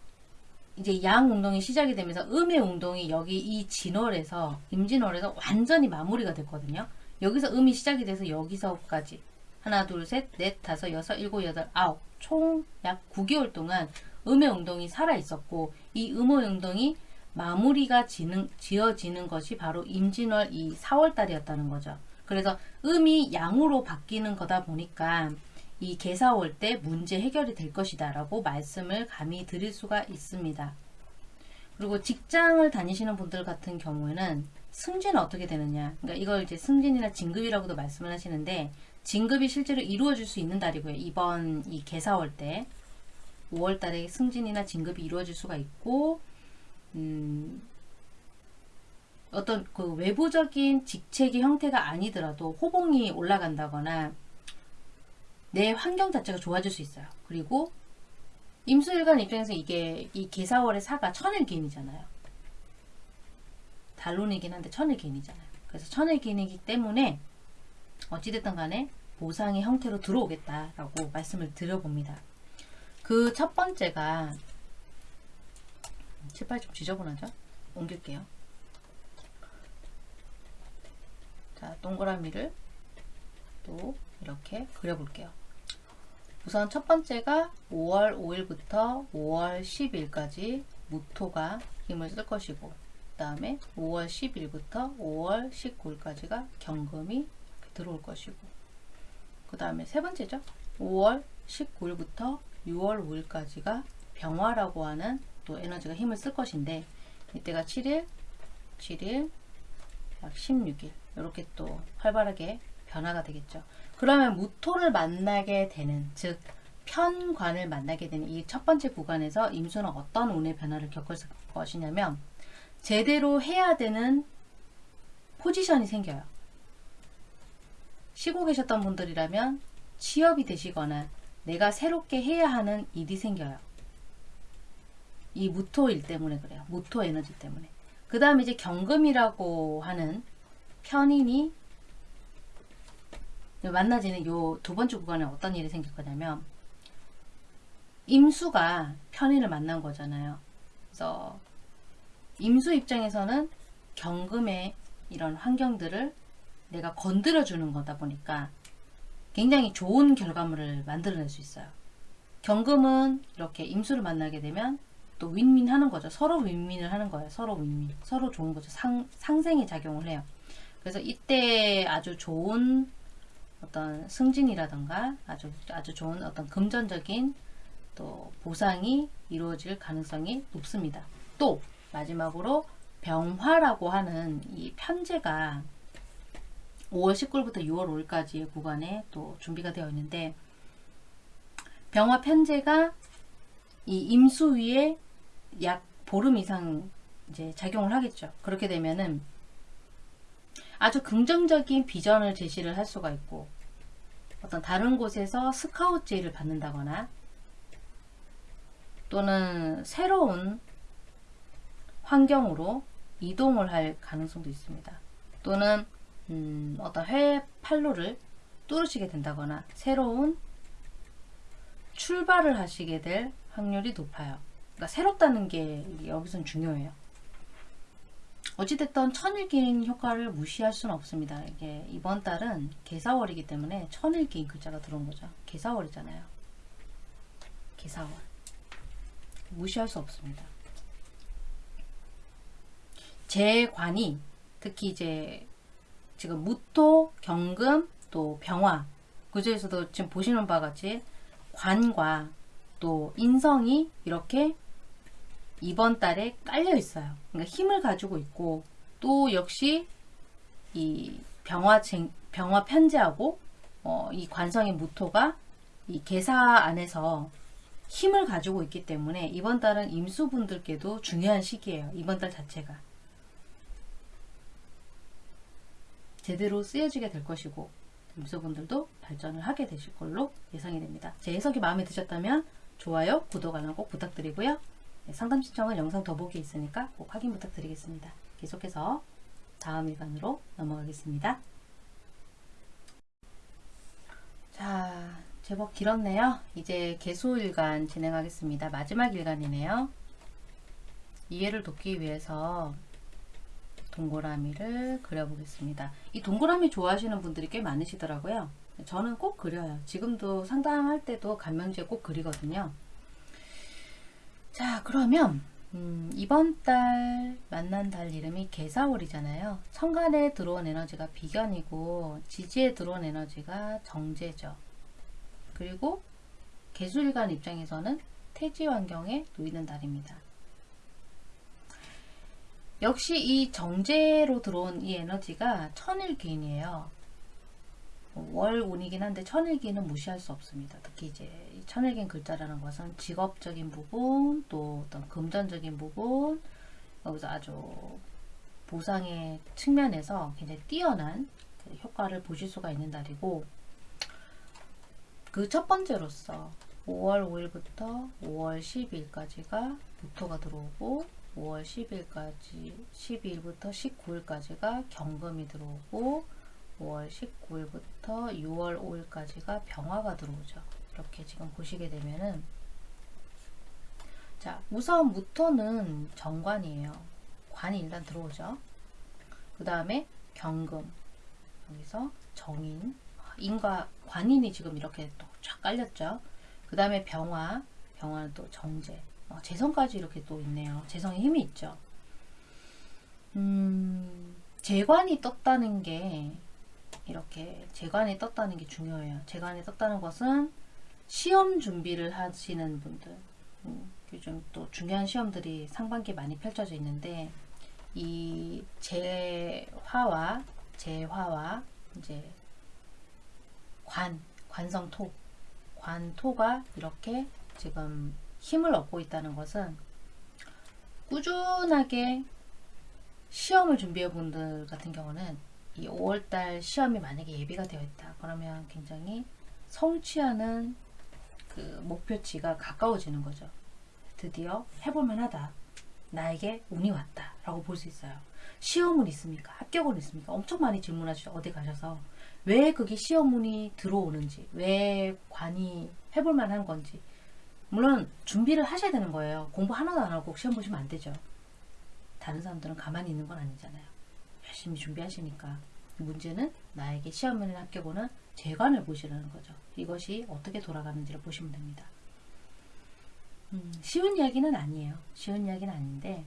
이제 양 운동이 시작이 되면서 음의 운동이 여기 이 진월에서 임진월에서 완전히 마무리가 됐거든요. 여기서 음이 시작이 돼서 여기서까지 하나 둘 셋 넷 다섯 여섯 일곱 여덟 아홉 총 약 9개월 동안 음의 운동이 살아 있었고 이 음의 운동이 마무리가 지는, 지어지는 것이 바로 임진월 이 4월달이었다는 거죠. 그래서 음이 양으로 바뀌는 거다 보니까 이 개사 올 때 문제 해결이 될 것이다 라고 말씀을 감히 드릴 수가 있습니다. 그리고 직장을 다니시는 분들 같은 경우에는 승진은 어떻게 되느냐 그러니까 이걸 이제 승진이나 진급이라고도 말씀을 하시는데 진급이 실제로 이루어질 수 있는 달이고요. 이번 이 개사 올때 5월 달에 승진이나 진급이 이루어질 수가 있고 음, 어떤 그 외부적인 직책의 형태가 아니더라도 호봉이 올라간다거나 내 환경 자체가 좋아질 수 있어요. 그리고 임수일간 입장에서 이게 이 개사월의 사가 천일기인이잖아요. 달론이긴 한데 천일기인이잖아요. 그래서 천일기인이기 때문에 어찌됐든 간에 보상의 형태로 들어오겠다라고 말씀을 드려봅니다. 그 첫 번째가 칠팔 좀 지저분하죠? 옮길게요. 자, 동그라 동그라미를 또 이렇게 그려볼게요. 우선 첫 번째가 5월 5일부터 5월 10일까지 무토가 힘을 쓸 것이고 그 다음에 5월 10일부터 5월 19일까지가 경금이 들어올 것이고 그 다음에 세 번째죠. 5월 19일부터 6월 5일까지가 병화라고 하는 또 에너지가 힘을 쓸 것인데 이때가 7일, 7일, 약 16일 이렇게 또 활발하게 변화가 되겠죠. 그러면 무토를 만나게 되는 즉 편관을 만나게 되는 이 첫 번째 구간에서 임수는 어떤 운의 변화를 겪을 것이냐면 제대로 해야 되는 포지션이 생겨요. 쉬고 계셨던 분들이라면 취업이 되시거나 내가 새롭게 해야 하는 일이 생겨요. 이 무토일 때문에 그래요. 무토 에너지 때문에. 그 다음에 이제 경금이라고 하는 편인이 만나지는 요 두 번째 구간에 어떤 일이 생길 거냐면 임수가 편인을 만난 거잖아요. 그래서 임수 입장에서는 경금의 이런 환경들을 내가 건드려 주는 거다 보니까 굉장히 좋은 결과물을 만들어낼 수 있어요. 경금은 이렇게 임수를 만나게 되면 또 윈윈 하는 거죠. 서로 윈윈을 하는 거예요. 서로 윈윈. 서로 좋은 거죠. 상, 상생의 작용을 해요. 그래서 이때 아주 좋은 어떤 승진이라던가 아주 아주 좋은 어떤 금전적인 또 보상이 이루어질 가능성이 높습니다. 또 마지막으로 병화라고 하는 이 편제가 5월 19일부터 6월 5일까지의 구간에 또 준비가 되어 있는데 병화 편제가 이 임수 위에 약 보름 이상 이제 작용을 하겠죠. 그렇게 되면은 아주 긍정적인 비전을 제시를 할 수가 있고 어떤 다른 곳에서 스카우트 제의를 받는다거나 또는 새로운 환경으로 이동을 할 가능성도 있습니다. 또는 음, 어떤 해외 판로를 뚫으시게 된다거나 새로운 출발을 하시게 될 확률이 높아요. 그러니까 새롭다는 게 여기서는 중요해요. 어찌됐든 천일기인 효과를 무시할 수는 없습니다. 이게 이번 달은 개사월이기 때문에 천일기인 글자가 들어온 거죠. 개사월이잖아요. 개사월. 무시할 수 없습니다. 재관이 특히 이제 지금 무토, 경금, 또 병화 그 중에서도 지금 보시는 바와 같이 관과 또 인성이 이렇게 이번 달에 깔려 있어요. 그러니까 힘을 가지고 있고 또 역시 이 병화 병화 편제하고 어, 이 관성의 무토가 이 계사 안에서 힘을 가지고 있기 때문에 이번 달은 임수분들께도 중요한 시기예요. 이번 달 자체가 제대로 쓰여지게 될 것이고 임수분들도 발전을 하게 되실 걸로 예상이 됩니다. 제 해석이 마음에 드셨다면 좋아요, 구독, 알람 꼭 부탁드리고요. 네, 상담 신청은 영상 더보기에 있으니까 꼭 확인 부탁드리겠습니다. 계속해서 다음 일간으로 넘어가겠습니다. 자, 제법 길었네요. 이제 개수일간 진행하겠습니다. 마지막 일간이네요. 이해를 돕기 위해서 동그라미를 그려보겠습니다. 이 동그라미 좋아하시는 분들이 꽤 많으시더라고요. 저는 꼭 그려요. 지금도 상담할 때도 간명지에 꼭 그리거든요. 자 그러면 음, 이번 달 만난 달 이름이 개사월이잖아요. 천간에 들어온 에너지가 비견이고 지지에 들어온 에너지가 정제죠. 그리고 개수일간 입장에서는 태지 환경에 놓이는 달입니다. 역시 이 정제로 들어온 이 에너지가 천일기인이에요. 월운이긴 한데 천일기는 무시할 수 없습니다. 특히 이제 천일기인 글자라는 것은 직업적인 부분, 또 어떤 금전적인 부분, 여기서 아주 보상의 측면에서 굉장히 뛰어난 그 효과를 보실 수가 있는 달이고 그 첫 번째로서 5월 5일부터 5월 12일까지가 무토가 들어오고 5월 10일까지 12일부터 19일까지가 경금이 들어오고 5월 19일부터 6월 5일까지가 병화가 들어오죠. 이렇게 지금 보시게 되면은 자 우선 무토는 정관이에요. 관이 일단 들어오죠. 그 다음에 경금 여기서 정인, 인과 관인이 지금 이렇게 또 쫙 깔렸죠. 그 다음에 병화, 병화는 또 정제, 어, 재성까지 이렇게 또 있네요. 재성에 힘이 있죠. 음, 재관이 떴다는 게 이렇게 재관이 떴다는 게 중요해요. 재관이 떴다는 것은 시험 준비를 하시는 분들, 음, 요즘 또 중요한 시험들이 상반기에 많이 펼쳐져 있는데 이 재화와 재화와 이제 관 관성토 관토가 이렇게 지금 힘을 얻고 있다는 것은 꾸준하게 시험을 준비해 분들 같은 경우는 이 5월달 시험이 만약에 예비가 되어 있다. 그러면 굉장히 성취하는 그 목표치가 가까워지는 거죠. 드디어 해볼만 하다. 나에게 운이 왔다. 라고 볼 수 있어요. 시험은 있습니까? 합격은 있습니까? 엄청 많이 질문하시죠. 어디 가셔서. 왜 그게 시험운이 들어오는지, 왜 관이 해볼만 한 건지. 물론 준비를 하셔야 되는 거예요. 공부 하나도 안 하고 시험 보시면 안 되죠. 다른 사람들은 가만히 있는 건 아니잖아요. 열심히 준비하시니까. 문제는 나에게 시험을 합격오는 재관을 보시라는 거죠. 이것이 어떻게 돌아가는지를 보시면 됩니다. 음, 쉬운 이야기는 아니에요. 쉬운 이야기는 아닌데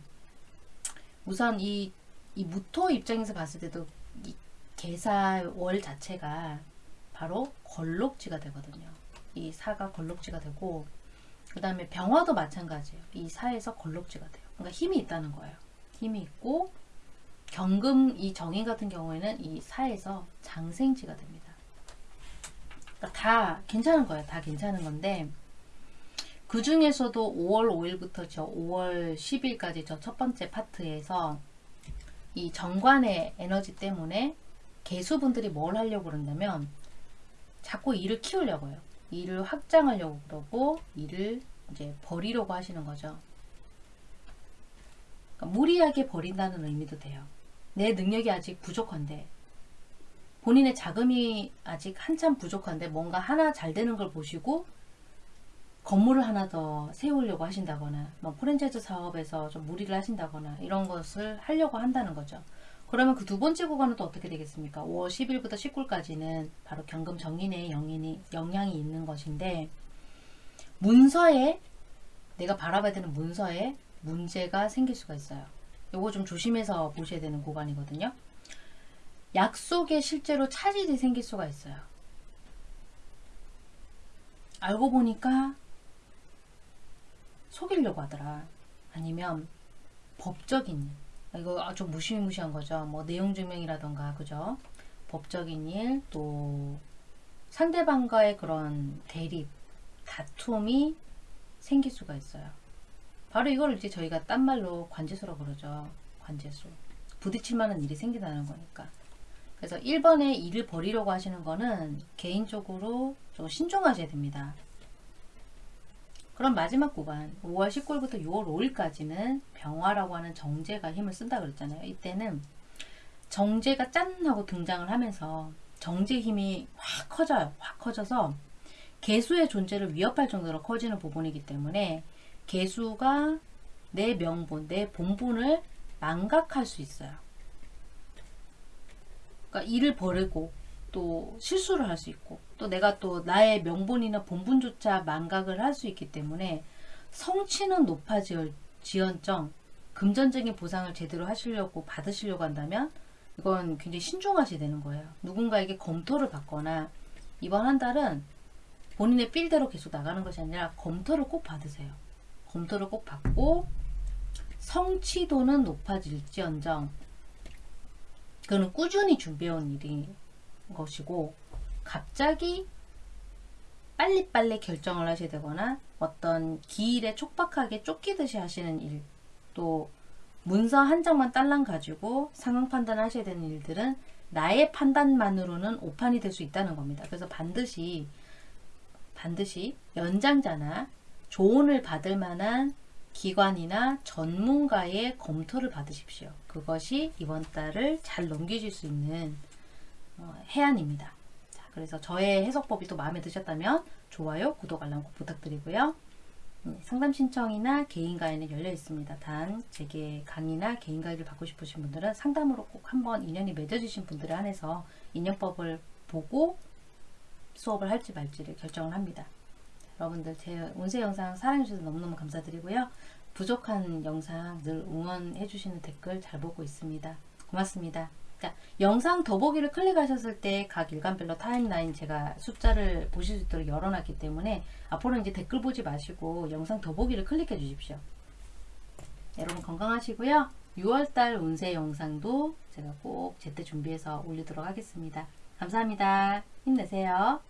우선 이, 이 무토 입장에서 봤을 때도 이 개사월 자체가 바로 걸록지가 되거든요. 이 사가 걸록지가 되고 그 다음에 병화도 마찬가지예요. 이 사에서 걸록지가 돼요. 그러니까 힘이 있다는 거예요. 힘이 있고 경금 이 정인 같은 경우에는 이 사에서 장생지가 됩니다. 그러니까 다 괜찮은 거예요. 다 괜찮은 건데 그 중에서도 5월 5일부터 저 5월 10일까지 저 첫 번째 파트에서 이 정관의 에너지 때문에 개수분들이 뭘 하려고 그런다면 자꾸 일을 키우려고 해요. 일을 확장하려고 그러고 일을 이제 버리려고 하시는 거죠. 그러니까 무리하게 버린다는 의미도 돼요. 내 능력이 아직 부족한데 본인의 자금이 아직 한참 부족한데 뭔가 하나 잘 되는 걸 보시고 건물을 하나 더 세우려고 하신다거나 뭐 프랜차이즈 사업에서 좀 무리를 하신다거나 이런 것을 하려고 한다는 거죠. 그러면 그 두 번째 구간은 또 어떻게 되겠습니까? 5월 10일부터 19일까지는 바로 경금 정인의 영인이, 영향이 있는 것인데 문서에 내가 바라봐야 되는 문서에 문제가 생길 수가 있어요. 요거 좀 조심해서 보셔야 되는 구간이거든요. 약속에 실제로 차질이 생길 수가 있어요. 알고 보니까 속이려고 하더라. 아니면 법적인 일. 이거 아주 무시무시한 거죠. 뭐 내용 증명이라던가 그죠? 법적인 일, 또 상대방과의 그런 대립, 다툼이 생길 수가 있어요. 바로 이걸 이제 저희가 딴 말로 관제수라고 그러죠. 관제수. 부딪힐 만한 일이 생긴다는 거니까. 그래서 1번에 일을 버리려고 하시는 거는 개인적으로 좀 신중하셔야 됩니다. 그럼 마지막 구간 5월 19일부터 6월 5일까지는 병화라고 하는 정제가 힘을 쓴다 그랬잖아요. 이때는 정제가 짠 하고 등장을 하면서 정제 힘이 확 커져요. 확 커져서 개수의 존재를 위협할 정도로 커지는 부분이기 때문에 개수가 내 명분, 내 본분을 망각할 수 있어요. 그러니까 일을 버리고 또 실수를 할 수 있고 또 내가 또 나의 명분이나 본분조차 망각을 할 수 있기 때문에 성취는 높아지언정 금전적인 보상을 제대로 하시려고 받으시려고 한다면 이건 굉장히 신중하셔야 되는 거예요. 누군가에게 검토를 받거나 이번 한 달은 본인의 필대로 계속 나가는 것이 아니라 검토를 꼭 받으세요. 검토를 꼭 받고 성취도는 높아질지언정 그거는 꾸준히 준비해온 일인 것이고 갑자기 빨리빨리 결정을 하셔야 되거나 어떤 기일에 촉박하게 쫓기듯이 하시는 일, 또 문서 한 장만 딸랑 가지고 상황 판단하셔야 되는 일들은 나의 판단만으로는 오판이 될 수 있다는 겁니다. 그래서 반드시 반드시 연장자나 조언을 받을 만한 기관이나 전문가의 검토를 받으십시오. 그것이 이번 달을 잘 넘기실 수 있는 어, 해안입니다. 자, 그래서 저의 해석법이 또 마음에 드셨다면 좋아요, 구독, 알람 꼭 부탁드리고요. 네, 상담 신청이나 개인 가입은 열려 있습니다. 단 제게 강의나 개인 가입을 받고 싶으신 분들은 상담으로 꼭 한번 인연이 맺어지신 분들에 한해서 인연법을 보고 수업을 할지 말지를 결정을 합니다. 여러분들 제 운세 영상 사랑해주셔서 너무너무 감사드리고요. 부족한 영상 늘 응원해 주시는 댓글 잘 보고 있습니다. 고맙습니다. 자, 영상 더보기를 클릭하셨을 때 각 일간별로 타임라인 제가 숫자를 보실 수 있도록 열어놨기 때문에 앞으로 이제 댓글 보지 마시고 영상 더보기를 클릭해 주십시오. 여러분 건강하시고요. 6월달 운세 영상도 제가 꼭 제때 준비해서 올리도록 하겠습니다. 감사합니다. 힘내세요.